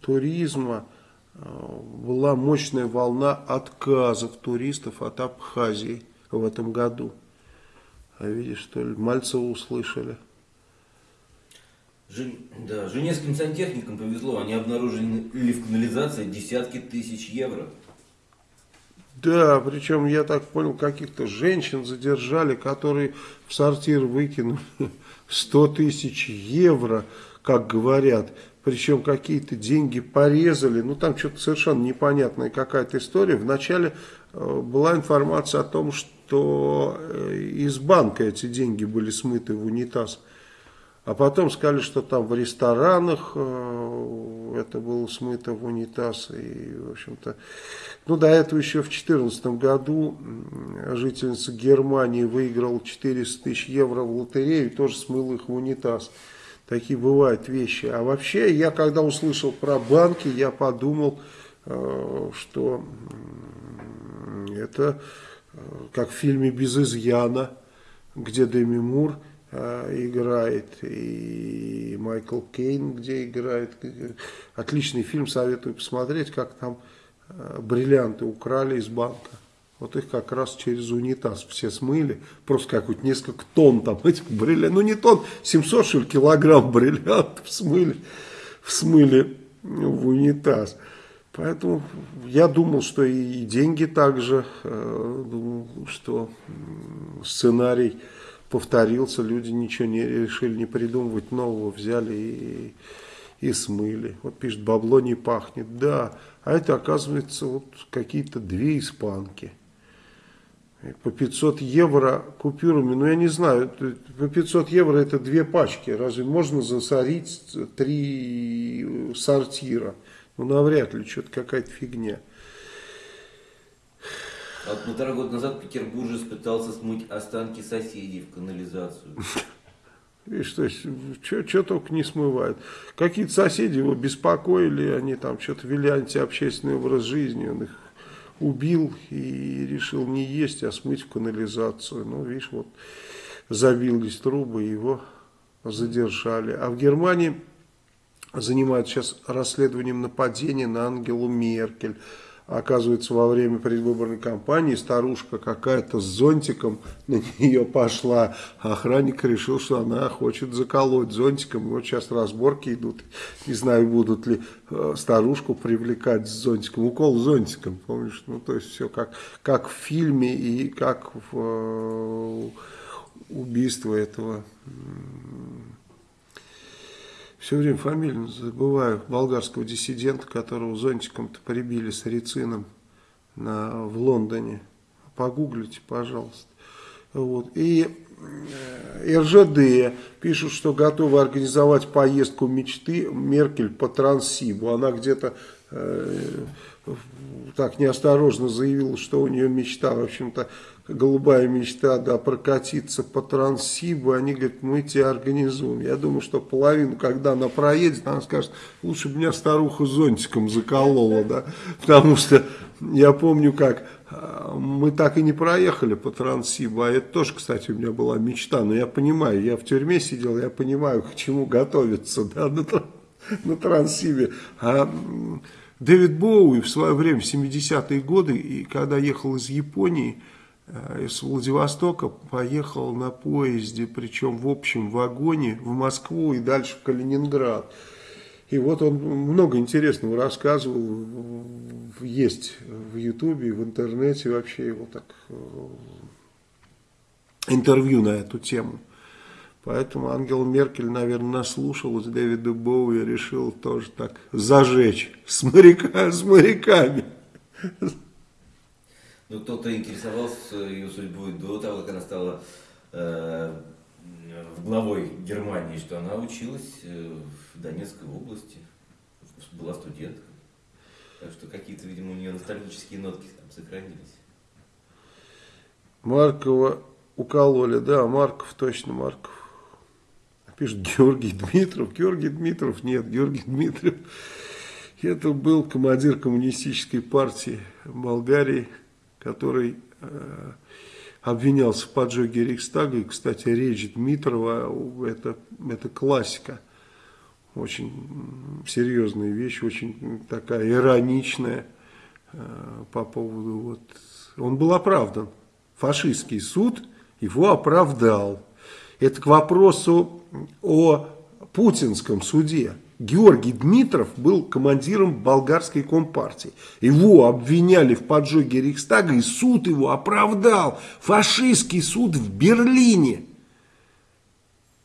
туризма, была мощная волна отказов туристов от Абхазии в этом году. А видишь, что ли, Мальцева услышали. Жен... Да, женевским сантехникам повезло, они обнаружили в канализации десятки тысяч евро. Да, причем я так понял, каких-то женщин задержали, которые в сортир выкинули 100 тысяч евро, как говорят причем какие-то деньги порезали, ну там что-то совершенно непонятная какая-то история. Вначале э, была информация о том, что э, из банка эти деньги были смыты в унитаз. А потом сказали, что там в ресторанах э, это было смыто в унитаз. И, в общем-то, ну, до этого еще в 2014 году жительница Германии выиграла 400 тысяч евро в лотерею и тоже смыла их в унитаз. Такие бывают вещи. А вообще, я когда услышал про банки, я подумал, э, что это как в фильме «Без изъяна», где Деми Мур играет, и Майкл Кейн, где играет. Отличный фильм, советую посмотреть, как там бриллианты украли из банка. Вот их как раз через унитаз все смыли. Просто как вот несколько тонн там этих бриллиантов. Ну не тонн, 700 что килограмм бриллиантов смыли, смыли в унитаз. Поэтому я думал, что и деньги также, э, думал, что сценарий повторился, люди ничего не решили не придумывать нового, взяли и, и смыли. Вот пишет, бабло не пахнет. Да, а это оказывается вот какие-то две испанки по 500 евро купюрами, ну я не знаю, по 500 евро это две пачки, разве можно засорить три сортира? Ну навряд ли, что-то какая-то фигня. А вот полтора года назад петербуржец пытался смыть останки соседей в канализацию. Видишь, то есть, что только не смывают. Какие-то соседи его беспокоили, они там что-то вели антиобщественный образ жизни, он их убил и решил не есть, а смыть в канализацию. Ну, видишь, вот забились трубы, его задержали. А в Германии занимаются сейчас расследованием нападения на Ангелу Меркель. Оказывается, во время предвыборной кампании старушка какая-то с зонтиком на нее пошла. охранник решил, что она хочет заколоть зонтиком. Вот сейчас разборки идут. Не знаю, будут ли э, старушку привлекать с зонтиком. Укол зонтиком, помнишь? Ну, то есть все как, как в фильме и как в э, убийство этого все время фамилию забываю, болгарского диссидента, которого зонтиком-то прибили с рецином на, в Лондоне. Погуглите, пожалуйста. Вот. И э, РЖД пишут, что готовы организовать поездку мечты Меркель по Транссибу. Она где-то э, так неосторожно заявила, что у нее мечта, в общем-то, голубая мечта, да, прокатиться по Транссибу, они говорят, мы тебя организуем. Я думаю, что половину, когда она проедет, она скажет, лучше бы меня старуха зонтиком заколола, да, потому что я помню, как а, мы так и не проехали по Транссибу, а это тоже, кстати, у меня была мечта, но я понимаю, я в тюрьме сидел, я понимаю, к чему готовиться, да, на, на Транссибе, а Дэвид Боуи в свое время, в 70-е годы, и когда ехал из Японии, Э, из Владивостока поехал на поезде, причем в общем вагоне в Москву и дальше в Калининград. И вот он много интересного рассказывал, есть в Ютубе, в интернете вообще его так э, интервью на эту тему. Поэтому Ангела Меркель, наверное, наслушалась Дэвида Боуи и решил тоже так зажечь с, моряка, с моряками. Ну, кто-то интересовался ее судьбой до того, как она стала э, главой Германии, что она училась э, в Донецкой области, была студенткой. Так что какие-то, видимо, у нее ностальгические нотки там сохранились. Маркова укололи, да, Марков, точно Марков. Пишет Георгий Дмитров. Георгий Дмитров, нет, Георгий Дмитров. Это был командир коммунистической партии Болгарии который э, обвинялся в поджоге Рейхстага. И, кстати, речь Дмитрова, это, это классика. Очень серьезная вещь, очень такая ироничная э, по поводу... Вот, он был оправдан. Фашистский суд его оправдал. Это к вопросу о путинском суде. Георгий Дмитров был командиром болгарской компартии. Его обвиняли в поджоге Рейхстага, и суд его оправдал. Фашистский суд в Берлине.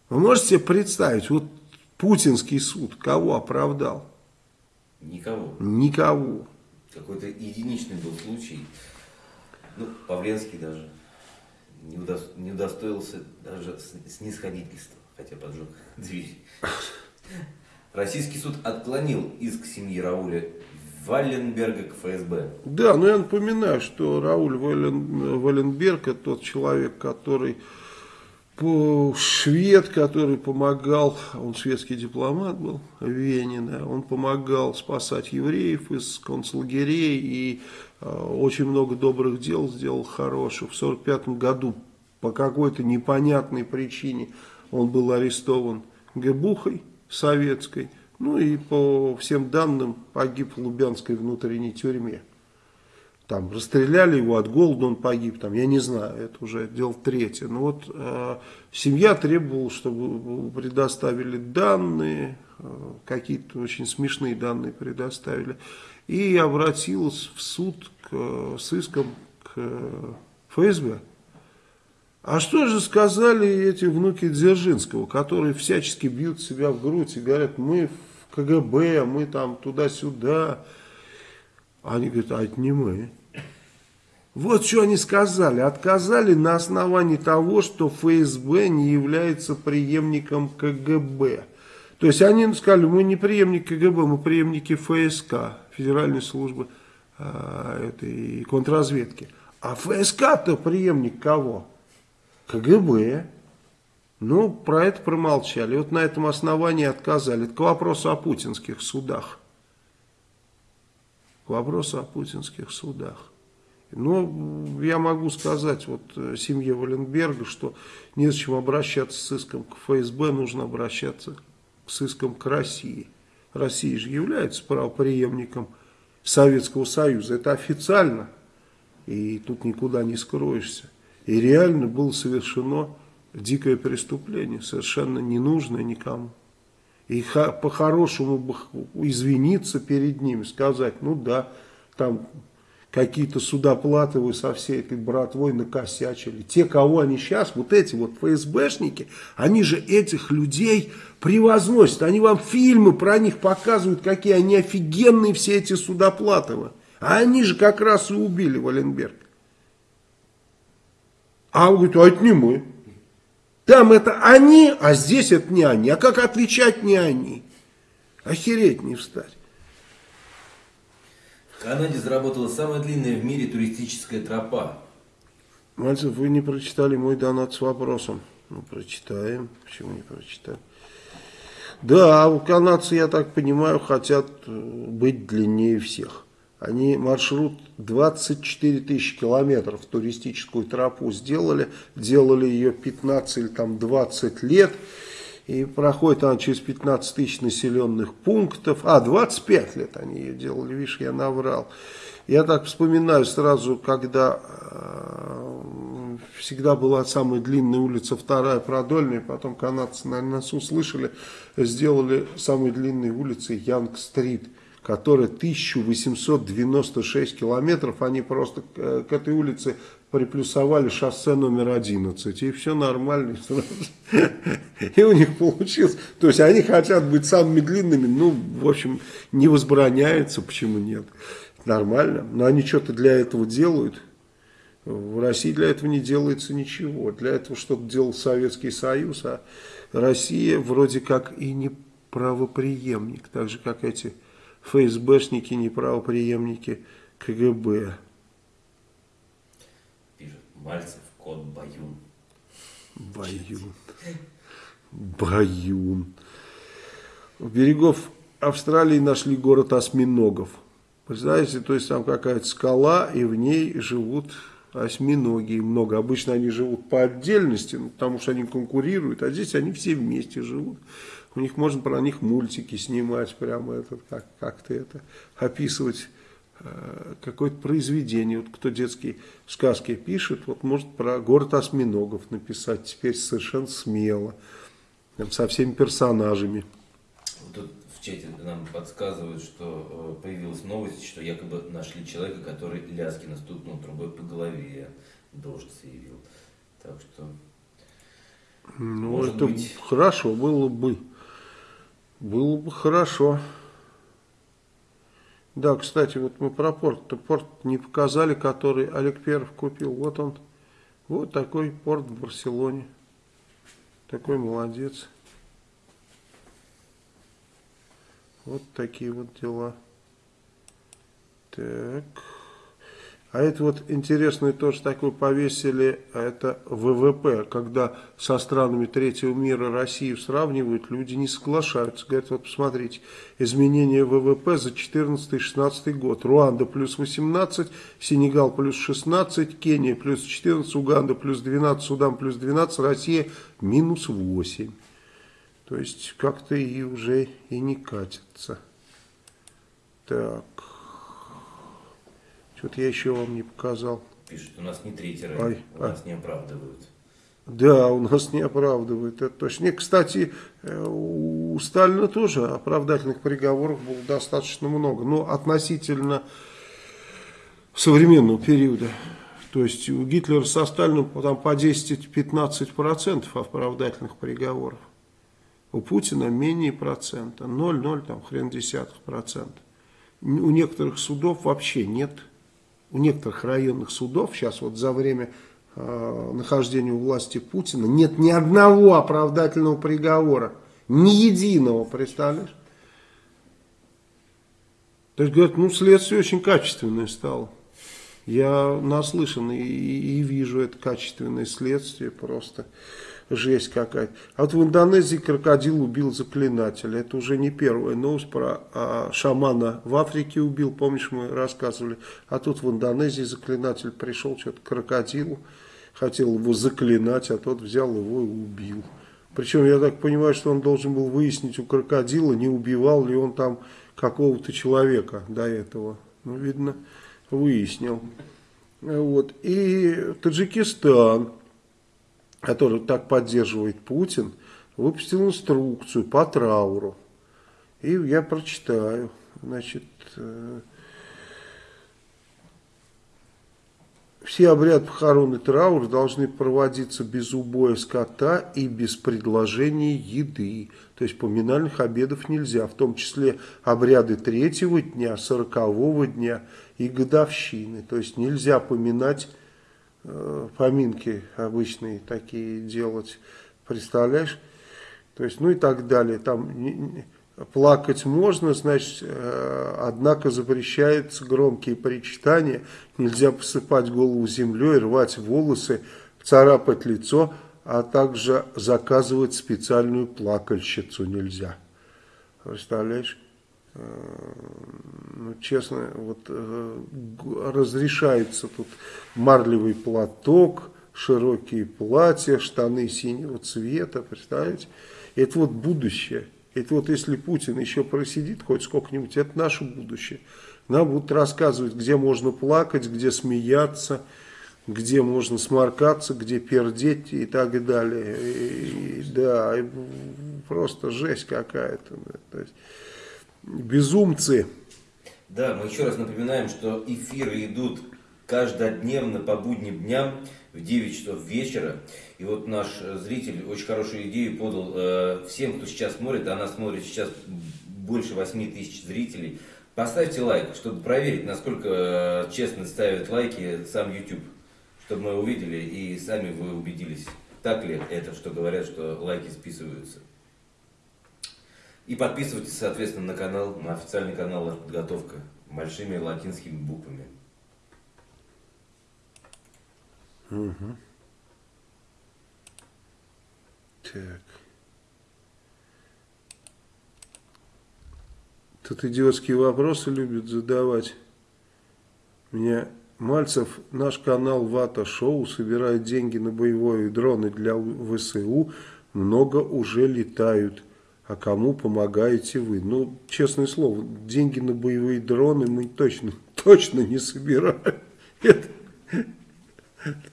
Вы можете себе представить, вот путинский суд кого оправдал? Никого. Никого. Какой-то единичный был случай. Ну, Павленский даже не, удо... не удостоился даже снисходительства, хотя поджег дверь. Российский суд отклонил иск семьи Рауля Валенберга к ФСБ. Да, но я напоминаю, что Рауль Вален, Валенберг это тот человек, который швед, который помогал, он шведский дипломат был в Вене, да, он помогал спасать евреев из концлагерей и э, очень много добрых дел сделал хороших. В 1945 году по какой-то непонятной причине он был арестован Гебухой советской, ну и по всем данным погиб в Лубянской внутренней тюрьме. Там расстреляли его от голода, он погиб, там, я не знаю, это уже дело третье. Но вот э, семья требовала, чтобы предоставили данные, э, какие-то очень смешные данные предоставили, и обратилась в суд к, с иском к ФСБ. А что же сказали эти внуки Дзержинского, которые всячески бьют себя в грудь и говорят, мы в КГБ, мы там туда-сюда. Они говорят, а это не мы. Вот что они сказали. Отказали на основании того, что ФСБ не является преемником КГБ. То есть они сказали, мы не преемники КГБ, мы преемники ФСК, Федеральной службы э, этой контрразведки. А ФСК-то преемник кого? КГБ. Ну, про это промолчали. Вот на этом основании отказали. Это к вопросу о путинских судах. К вопросу о путинских судах. Но я могу сказать вот э, семье Валенберга, что незачем обращаться с иском к ФСБ, нужно обращаться с иском к России. Россия же является правоприемником Советского Союза, это официально, и тут никуда не скроешься. И реально было совершено дикое преступление, совершенно ненужное никому. И по-хорошему извиниться перед ними, сказать, ну да, там какие-то судоплаты вы со всей этой братвой накосячили. Те, кого они сейчас, вот эти вот ФСБшники, они же этих людей превозносят. Они вам фильмы про них показывают, какие они офигенные все эти судоплатовы. А они же как раз и убили Валенберг. А он говорит, а это не мы. Там это они, а здесь это не они. А как отвечать не они? Охереть не встать. В Канаде заработала самая длинная в мире туристическая тропа. Мальцев, вы не прочитали мой донат с вопросом. Ну, прочитаем. Почему не прочитаем? Да, у канадцы, я так понимаю, хотят э, быть длиннее всех. Они маршрут 24 тысячи километров туристическую тропу сделали. Делали ее 15 или там 20 лет. И проходит она через 15 тысяч населенных пунктов. А, 25 лет они ее делали, видишь, я наврал. Я так вспоминаю сразу, когда э, всегда была самая длинная улица, вторая продольная, потом канадцы, наверное, нас услышали, сделали самой длинной улицей Янг-стрит которая 1896 километров, они просто к этой улице приплюсовали шоссе номер 11, и все нормально. И у них получилось. То есть они хотят быть самыми длинными, ну, в общем, не возбраняется, почему нет. Нормально. Но они что-то для этого делают. В России для этого не делается ничего. Для этого что-то делал Советский Союз, а Россия вроде как и не правоприемник, так же как эти ФСБшники, не правоприемники КГБ. Мальцев, кот Баюн. Баюн. Баюн. У берегов Австралии нашли город осьминогов. Представляете, то есть там какая-то скала, и в ней живут осьминоги. Много. Обычно они живут по отдельности, ну, потому что они конкурируют, а здесь они все вместе живут. У них можно про них мультики снимать, прямо этот, как, как-то это описывать Э, какое-то произведение. Вот кто детские сказки пишет, вот может про город осьминогов написать теперь совершенно смело, там, со всеми персонажами. Тут в чате нам подсказывают, что э, появилась новость, что якобы нашли человека, который Ляскина стукнул трубой по голове. Дождь заявил. Так что... Ну, это быть... хорошо было бы. Было бы хорошо. Да, кстати, вот мы про порт. -то. Порт не показали, который Олег Перов купил. Вот он. Вот такой порт в Барселоне. Такой молодец. Вот такие вот дела. Так. А это вот интересное тоже такое повесили, это ВВП, когда со странами третьего мира Россию сравнивают, люди не соглашаются. Говорят, вот посмотрите, изменение ВВП за 14-16 год. Руанда плюс 18, Сенегал плюс 16, Кения плюс 14, Уганда плюс 12, Судан плюс 12, Россия минус 8. То есть как-то и уже и не катится. Так. Что-то я еще вам не показал. Пишут, у нас не третий Ой, у а. нас не оправдывают. Да, у нас не оправдывает, это точно. И, кстати, э, у Сталина тоже оправдательных приговоров было достаточно много. Но относительно современного периода. То есть у Гитлера со Сталином там по 10-15% оправдательных приговоров. У Путина менее процента. 0,0 там хрен десятых процента. У некоторых судов вообще нет у некоторых районных судов сейчас вот за время э, нахождения у власти Путина нет ни одного оправдательного приговора. Ни единого, представляешь? То есть, говорят, ну, следствие очень качественное стало. Я наслышан и, и вижу это качественное следствие просто жесть какая-то. А вот в Индонезии крокодил убил заклинателя. Это уже не первая новость про а, шамана в Африке убил. Помнишь, мы рассказывали. А тут в Индонезии заклинатель пришел, что-то крокодилу. Хотел его заклинать, а тот взял его и убил. Причем я так понимаю, что он должен был выяснить у крокодила, не убивал ли он там какого-то человека до этого. Ну, видно, выяснил. Вот. И Таджикистан который так поддерживает Путин, выпустил инструкцию по трауру. И я прочитаю. Значит, э, все обряды похорон и траур должны проводиться без убоя скота и без предложения еды. То есть поминальных обедов нельзя, в том числе обряды третьего дня, сорокового дня и годовщины. То есть нельзя поминать поминки обычные такие делать, представляешь? То есть, ну и так далее. Там плакать можно, значит, э, однако запрещаются громкие причитания, нельзя посыпать голову землей, рвать волосы, царапать лицо, а также заказывать специальную плакальщицу нельзя. Представляешь? Э, ну, честно, вот э, разрешается тут марлевый платок, широкие платья, штаны синего цвета, представляете? Это вот будущее. Это вот если Путин еще просидит хоть сколько-нибудь, это наше будущее. Нам будут рассказывать, где можно плакать, где смеяться, где можно сморкаться, где пердеть и так далее. И, да, просто жесть какая-то. То есть, безумцы. Да, мы еще раз напоминаем, что эфиры идут каждодневно по будним дням в 9 часов вечера. И вот наш зритель очень хорошую идею подал э, всем, кто сейчас смотрит, а нас смотрит сейчас больше 8 тысяч зрителей. Поставьте лайк, чтобы проверить, насколько э, честно ставят лайки сам YouTube, чтобы мы увидели и сами вы убедились, так ли это, что говорят, что лайки списываются. И подписывайтесь, соответственно, на канал, на официальный канал «Подготовка» большими латинскими буквами. Угу. Так. Тут идиотские вопросы любят задавать. Меня Мальцев, наш канал Вата Шоу собирает деньги на боевые дроны для ВСУ. Много уже летают. А кому помогаете вы? Ну, честное слово, деньги на боевые дроны мы точно, точно не собираем.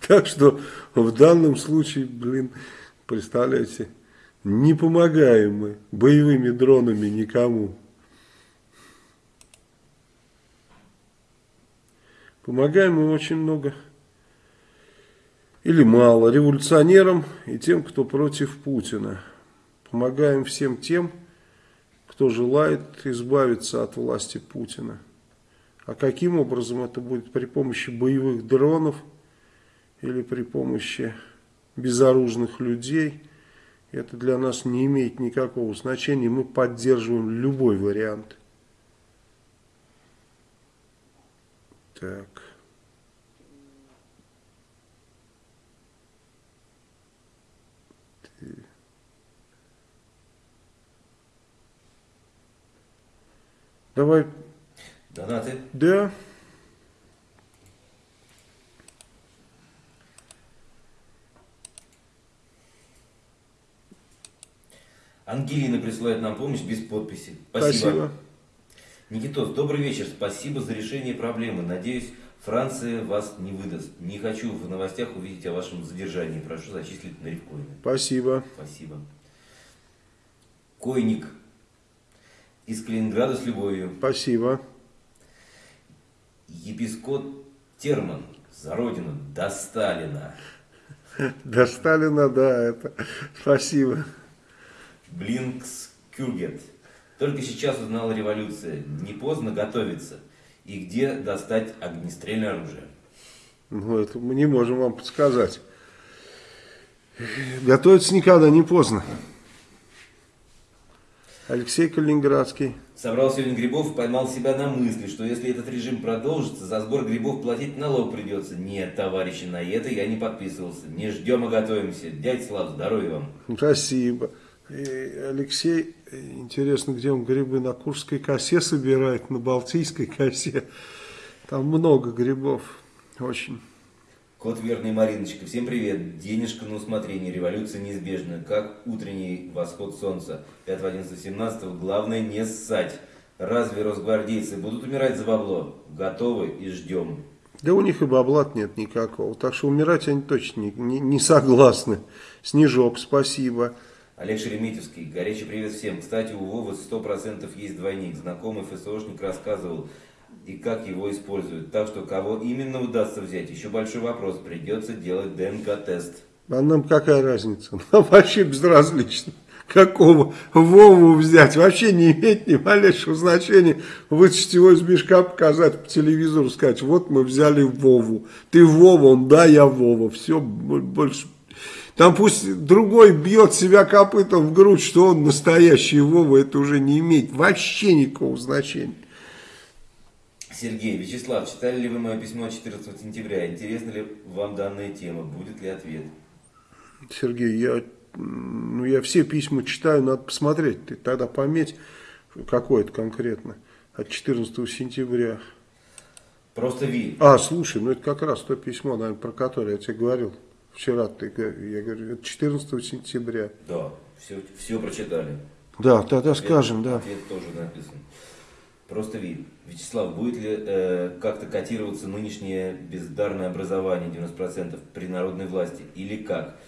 Так что в данном случае, блин, представляете, не помогаем мы боевыми дронами никому. Помогаем мы очень много или мало революционерам и тем, кто против Путина. Помогаем всем тем, кто желает избавиться от власти Путина. А каким образом это будет? При помощи боевых дронов – или при помощи безоружных людей, это для нас не имеет никакого значения. Мы поддерживаем любой вариант. Так. Давай, Донаты. да. Ангелина присылает нам помощь без подписи. Спасибо. Никитос, добрый вечер. Спасибо за решение проблемы. Надеюсь, Франция вас не выдаст. Не хочу в новостях увидеть о вашем задержании. Прошу зачислить на рифкоины. Спасибо. Спасибо. Койник. Из Калининграда с любовью. Спасибо. Епископ Терман. За родину. До Сталина. До Сталина, да, это. Спасибо. Блинкс Кюгет. Только сейчас узнал революция. Не поздно готовиться. И где достать огнестрельное оружие? Ну, это мы не можем вам подсказать. Готовиться никогда не поздно. Алексей Калининградский. Собрал сегодня грибов и поймал себя на мысли, что если этот режим продолжится, за сбор грибов платить налог придется. Нет, товарищи, на это я не подписывался. Не ждем, а готовимся. Дядь Слав, здоровья вам. Спасибо. И Алексей, интересно, где он грибы на Курской косе собирает, на Балтийской косе. Там много грибов. Очень. Кот верный Мариночка, всем привет. Денежка на усмотрение, революция неизбежна. Как утренний восход солнца. 5.11.17. Главное не ссать. Разве росгвардейцы будут умирать за бабло? Готовы и ждем. Да у них и бабла нет никакого. Так что умирать они точно не, не, не согласны. Снежок, спасибо. Олег Шереметьевский, горячий привет всем. Кстати, у Вовы 100% есть двойник. Знакомый ФСОшник рассказывал, и как его используют. Так что кого именно удастся взять, еще большой вопрос. Придется делать ДНК-тест. А нам какая разница? Нам вообще безразлично. Какого Вову взять? Вообще не имеет ни малейшего значения. Вытащить его из мешка, показать по телевизору, сказать, вот мы взяли Вову. Ты Вова, он, да, я Вова. Все, больше там пусть другой бьет себя копытом в грудь, что он настоящий Вова, это уже не имеет вообще никакого значения. Сергей, Вячеслав, читали ли вы мое письмо 14 сентября? Интересна ли вам данная тема? Будет ли ответ? Сергей, я, ну, я все письма читаю, надо посмотреть. Ты тогда пометь, какое это конкретно. От 14 сентября. Просто Ви. А, слушай, ну это как раз то письмо, наверное, про которое я тебе говорил. Вчера ты, я говорю, это 14 сентября. Да, все, все прочитали. Да, тогда Ответ- скажем, да. Ответ тоже написан. Просто вид. Вячеслав, будет ли э, как-то котироваться нынешнее бездарное образование 90% при народной власти? Или как?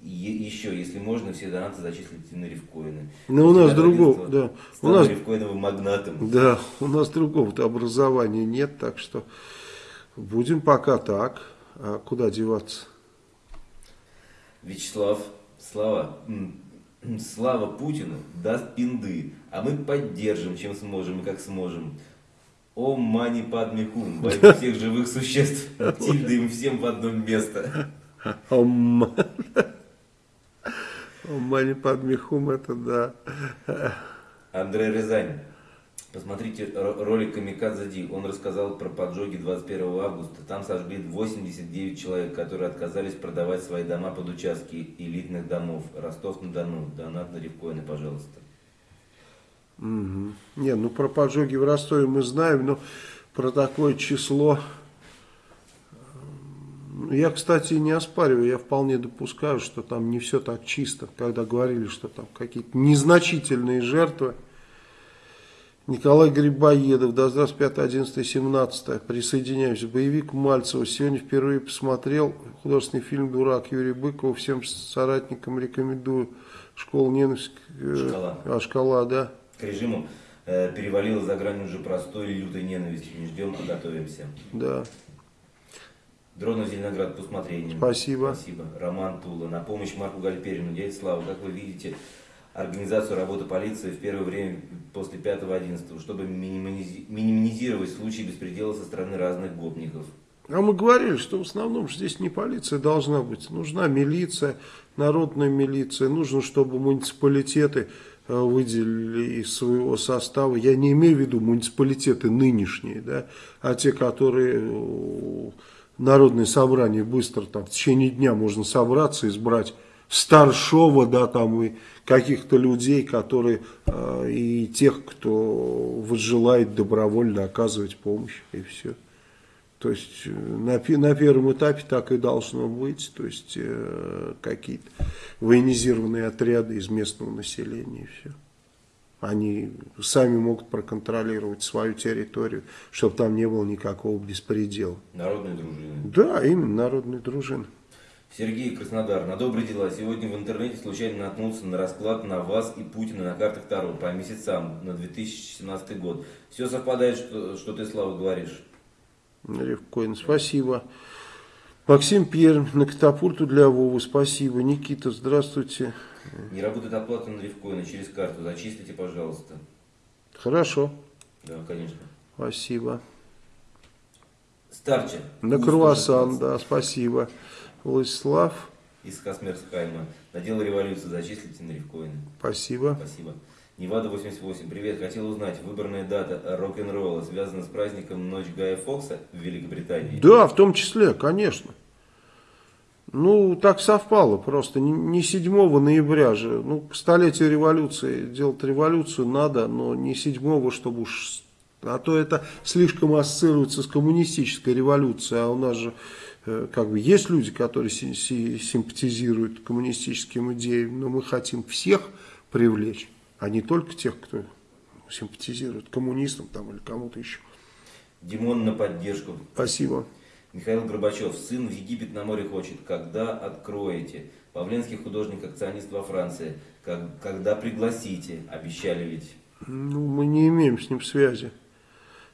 И еще, если можно, все донаты зачислите на рифкоины. Ну, у нас другого, да. У нас, рифкоиновым магнатом. да, у нас другого-то образования нет, так что будем пока так. А куда деваться? Вячеслав, Слава, Слава Путину даст пинды, а мы поддержим, чем сможем и как сможем. О, мани падмихум, бойду всех живых существ, тильды им всем в одно место. Ом. Мани под мехум, это да. Андрей Рязань. Посмотрите ро- ролик Камикадзе Ди. Он рассказал про поджоги 21 августа. Там сожгли 89 человек, которые отказались продавать свои дома под участки элитных домов. Ростов-на-Дону. Донат на рифкоины, пожалуйста. Мгм. Не, ну про поджоги в Ростове мы знаем, но про такое число... Я, кстати, не оспариваю, я вполне допускаю, что там не все так чисто, когда говорили, что там какие-то незначительные жертвы. Николай Грибоедов, да здравствуй, 5, 11, 17, присоединяюсь. Боевик Мальцева. Сегодня впервые посмотрел художественный фильм «Дурак» Юрия Быкова. Всем соратникам рекомендую. Школа ненависти. э, Шкала. А, шкала, да. К режиму э, перевалило за грань уже простой лютой ненависти. Не ждем, а готовимся. Да. Дронов Зеленоград по усмотрению. Спасибо. Спасибо. Роман Тула. На помощь Марку Гальперину. Дядя Слава, как вы видите, организацию работы полиции в первое время после 5-11, чтобы минимизи- минимизировать случаи беспредела со стороны разных гопников. А мы говорили, что в основном здесь не полиция должна быть. Нужна милиция, народная милиция. Нужно, чтобы муниципалитеты э, выделили из своего состава. Я не имею в виду муниципалитеты нынешние, да, а те, которые э, народные собрания быстро там в течение дня можно собраться, избрать Старшова, да, там и каких-то людей, которые э, и тех, кто вот желает добровольно оказывать помощь, и все. То есть э, на, на первом этапе так и должно быть, то есть э, какие-то военизированные отряды из местного населения и все. Они сами могут проконтролировать свою территорию, чтобы там не было никакого беспредела. Народные дружины. Да, именно народные дружины. Сергей Краснодар. На добрые дела. Сегодня в интернете случайно наткнулся на расклад на вас и Путина на картах Таро по месяцам на 2017 год. Все совпадает, что, что ты, Слава, говоришь. Ревкоин, спасибо. Максим Пермь, на катапульту для Вовы, спасибо. Никита, здравствуйте. Не работает оплата на Ревкоина через карту. Зачислите, пожалуйста. Хорошо. Да, конечно. Спасибо. Старче. На круассан, да, спасибо. Владислав. Из Касмерсхайма. На дело революции зачислите на Ревкоина. Спасибо. Спасибо. Невада 88. Привет. Хотел узнать, выбранная дата рок-н-ролла связана с праздником Ночь Гая Фокса в Великобритании? Да, в том числе, конечно. Ну, так совпало просто. Не 7 ноября же. Ну, к столетию революции делать революцию надо, но не 7 чтобы уж... А то это слишком ассоциируется с коммунистической революцией, а у нас же как бы есть люди, которые симпатизируют коммунистическим идеям, но мы хотим всех привлечь, а не только тех, кто симпатизирует коммунистам там или кому-то еще. Димон на поддержку. Спасибо. Михаил Горбачев, сын в Египет на море хочет. Когда откроете? Павленский художник-акционист во Франции. Как, когда пригласите? Обещали ведь. Ну, мы не имеем с ним связи.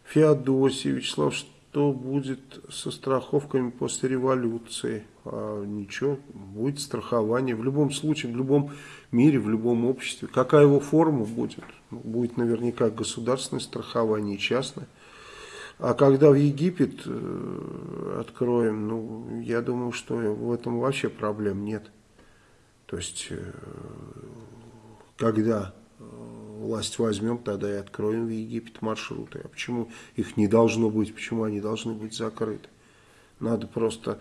Феодосий, Вячеслав, что будет со страховками после революции? А, ничего, будет страхование. В любом случае, в любом мире, в любом обществе. Какая его форма будет? Ну, будет наверняка государственное страхование, частное. А когда в Египет э, откроем, ну, я думаю, что в этом вообще проблем нет. То есть, э, когда власть возьмем, тогда и откроем в Египет маршруты. А почему их не должно быть, почему они должны быть закрыты? Надо просто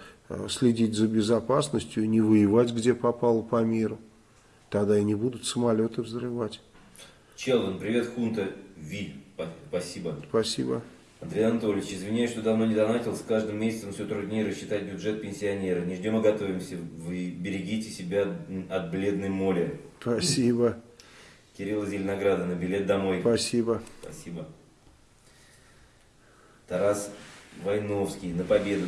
следить за безопасностью, не воевать, где попало по миру. Тогда и не будут самолеты взрывать. Челвин, привет, Хунта Ви. Спасибо. Спасибо. Андрей Анатольевич, извиняюсь, что давно не донатил. С каждым месяцем все труднее рассчитать бюджет пенсионера. Не ждем, а готовимся. Вы берегите себя от бледной моли. Спасибо. Кирилл Зеленограда на билет домой. Спасибо. Спасибо. Тарас Войновский на победу.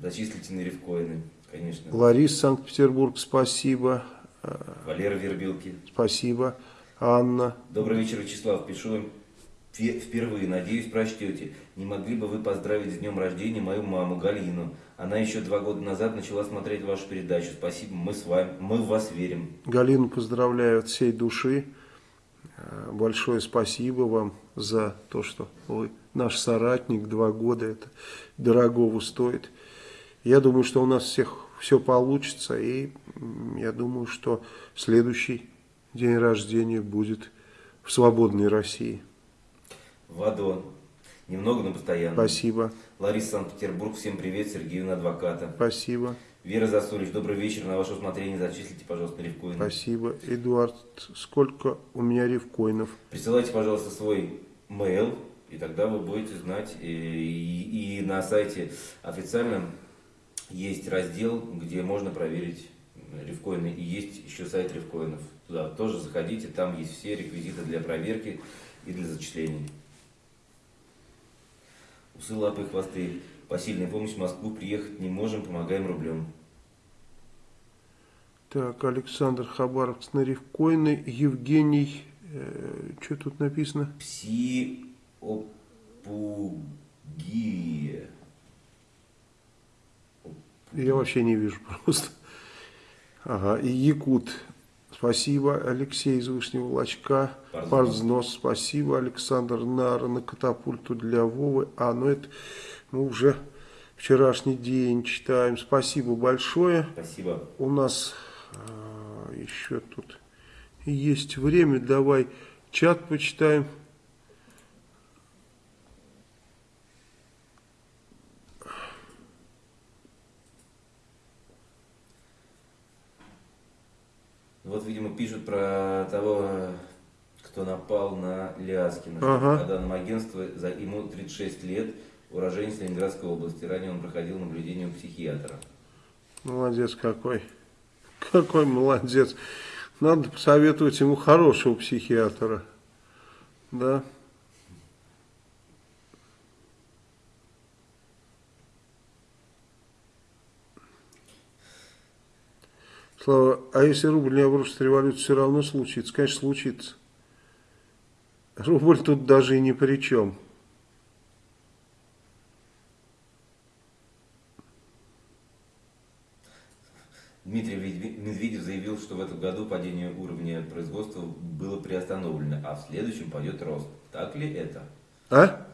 Зачислите на ревкоины, конечно. Ларис, Санкт-Петербург, спасибо. Валера Вербилки. Спасибо. Анна. Добрый вечер, Вячеслав. Пишу вам впервые, надеюсь, прочтете. Не могли бы вы поздравить с днем рождения мою маму Галину? Она еще два года назад начала смотреть вашу передачу. Спасибо, мы с вами, мы в вас верим. Галину поздравляю от всей души. Большое спасибо вам за то, что вы наш соратник, два года, это дорогого стоит. Я думаю, что у нас всех все получится, и я думаю, что следующий день рождения будет в свободной России. Вадон. Немного, но постоянно. Спасибо. Лариса Санкт-Петербург. Всем привет. Сергеевна Адвоката. Спасибо. Вера Засулич. Добрый вечер. На ваше усмотрение зачислите, пожалуйста, ревкоины. Спасибо. Эдуард, сколько у меня ревкоинов? Присылайте, пожалуйста, свой mail, и тогда вы будете знать. И, и, и на сайте официальном есть раздел, где можно проверить ревкоины. И есть еще сайт ревкоинов. Туда тоже заходите, там есть все реквизиты для проверки и для зачисления. Усы, лапы хвосты. Посильная помощь в Москву приехать не можем, помогаем рублем. Так, Александр Хабаровец на Ревкоины, Евгений, э, что тут написано? Псиопугия. Я вообще не вижу просто. Ага, и Якут. Спасибо, Алексей из Вышнего Лачка. Парзнос. Спасибо, Александр Нара на катапульту для Вовы. А, ну это мы уже вчерашний день читаем. Спасибо большое. Спасибо. У нас а, еще тут есть время. Давай чат почитаем. пишут про того, кто напал на Ляскина. Ага. По данным агентства, за, ему 36 лет, уроженец Ленинградской области. Ранее он проходил наблюдение у психиатра. Молодец какой. Какой молодец. Надо посоветовать ему хорошего психиатра. Да. Слава, а если рубль не обрушится, революция все равно случится? Конечно, случится. Рубль тут даже и ни при чем. Дмитрий Медведев заявил, что в этом году падение уровня производства было приостановлено, а в следующем пойдет рост. Так ли это? А?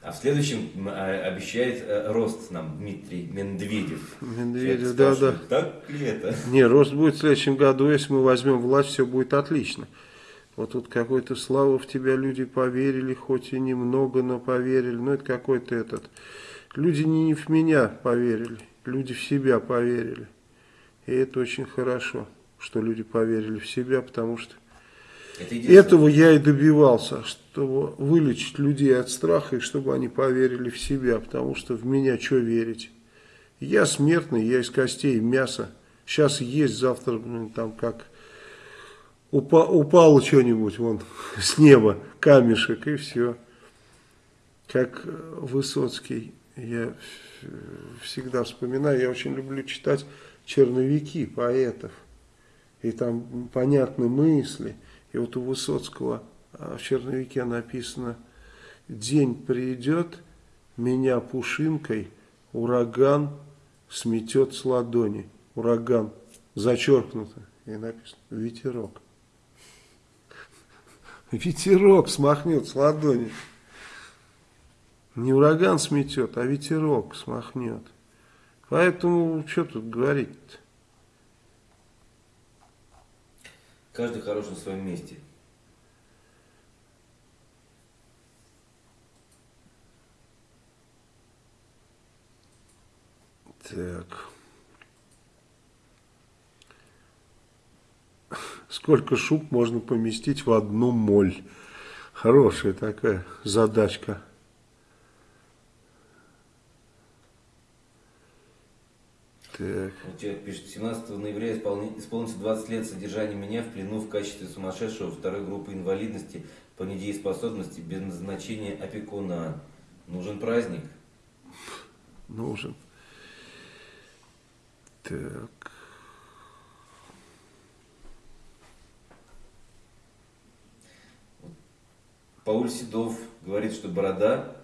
А в следующем а, обещает э, рост нам Дмитрий Медведев. Медведев, да, да. Так ли это? Не, рост будет в следующем году, если мы возьмем власть, все будет отлично. Вот тут какой-то слава в тебя люди поверили, хоть и немного, но поверили. Ну, это какой-то этот... Люди не в меня поверили, люди в себя поверили. И это очень хорошо, что люди поверили в себя, потому что это этого я и добивался, чтобы вылечить людей от страха, и чтобы они поверили в себя, потому что в меня что верить? Я смертный, я из костей, мяса. Сейчас есть, завтра, блин, там как упа упало что-нибудь вон с неба, камешек, и все. Как Высоцкий, я всегда вспоминаю, я очень люблю читать черновики поэтов. И там понятны мысли. И вот у Высоцкого а, в черновике написано «День придет, меня пушинкой ураган сметет с ладони». Ураган зачеркнуто. И написано «Ветерок». Ветерок смахнет с ладони. Не ураган сметет, а ветерок смахнет. Поэтому, что тут говорить-то? Каждый хорош на своем месте. Так. Сколько шуб можно поместить в одну моль? Хорошая такая задачка. Так. Человек пишет, 17 ноября исполнится 20 лет содержания меня в плену в качестве сумасшедшего второй группы инвалидности по недееспособности без назначения опекуна. Нужен праздник? Нужен. Так. Пауль Седов говорит, что борода,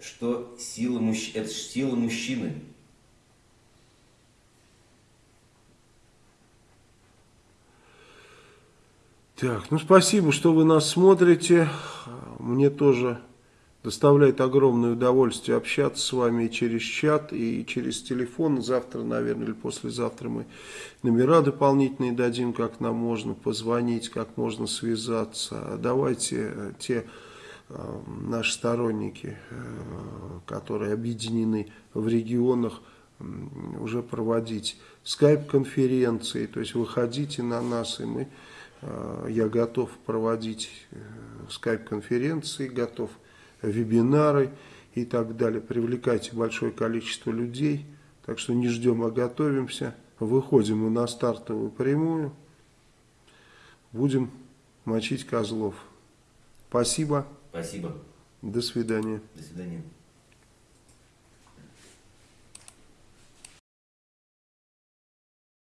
что сила мужч... это сила мужчины. Так, ну спасибо, что вы нас смотрите. Мне тоже доставляет огромное удовольствие общаться с вами через чат, и через телефон. Завтра, наверное, или послезавтра мы номера дополнительные дадим, как нам можно позвонить, как можно связаться. Давайте э, те э, наши сторонники, э, которые объединены в регионах, уже проводить скайп-конференции, то есть выходите на нас, и мы я готов проводить э, скайп-конференции, готов вебинары и так далее. Привлекайте большое количество людей. Так что не ждем, а готовимся. Выходим мы на стартовую прямую. Будем мочить козлов. Спасибо. Спасибо. До свидания. До свидания.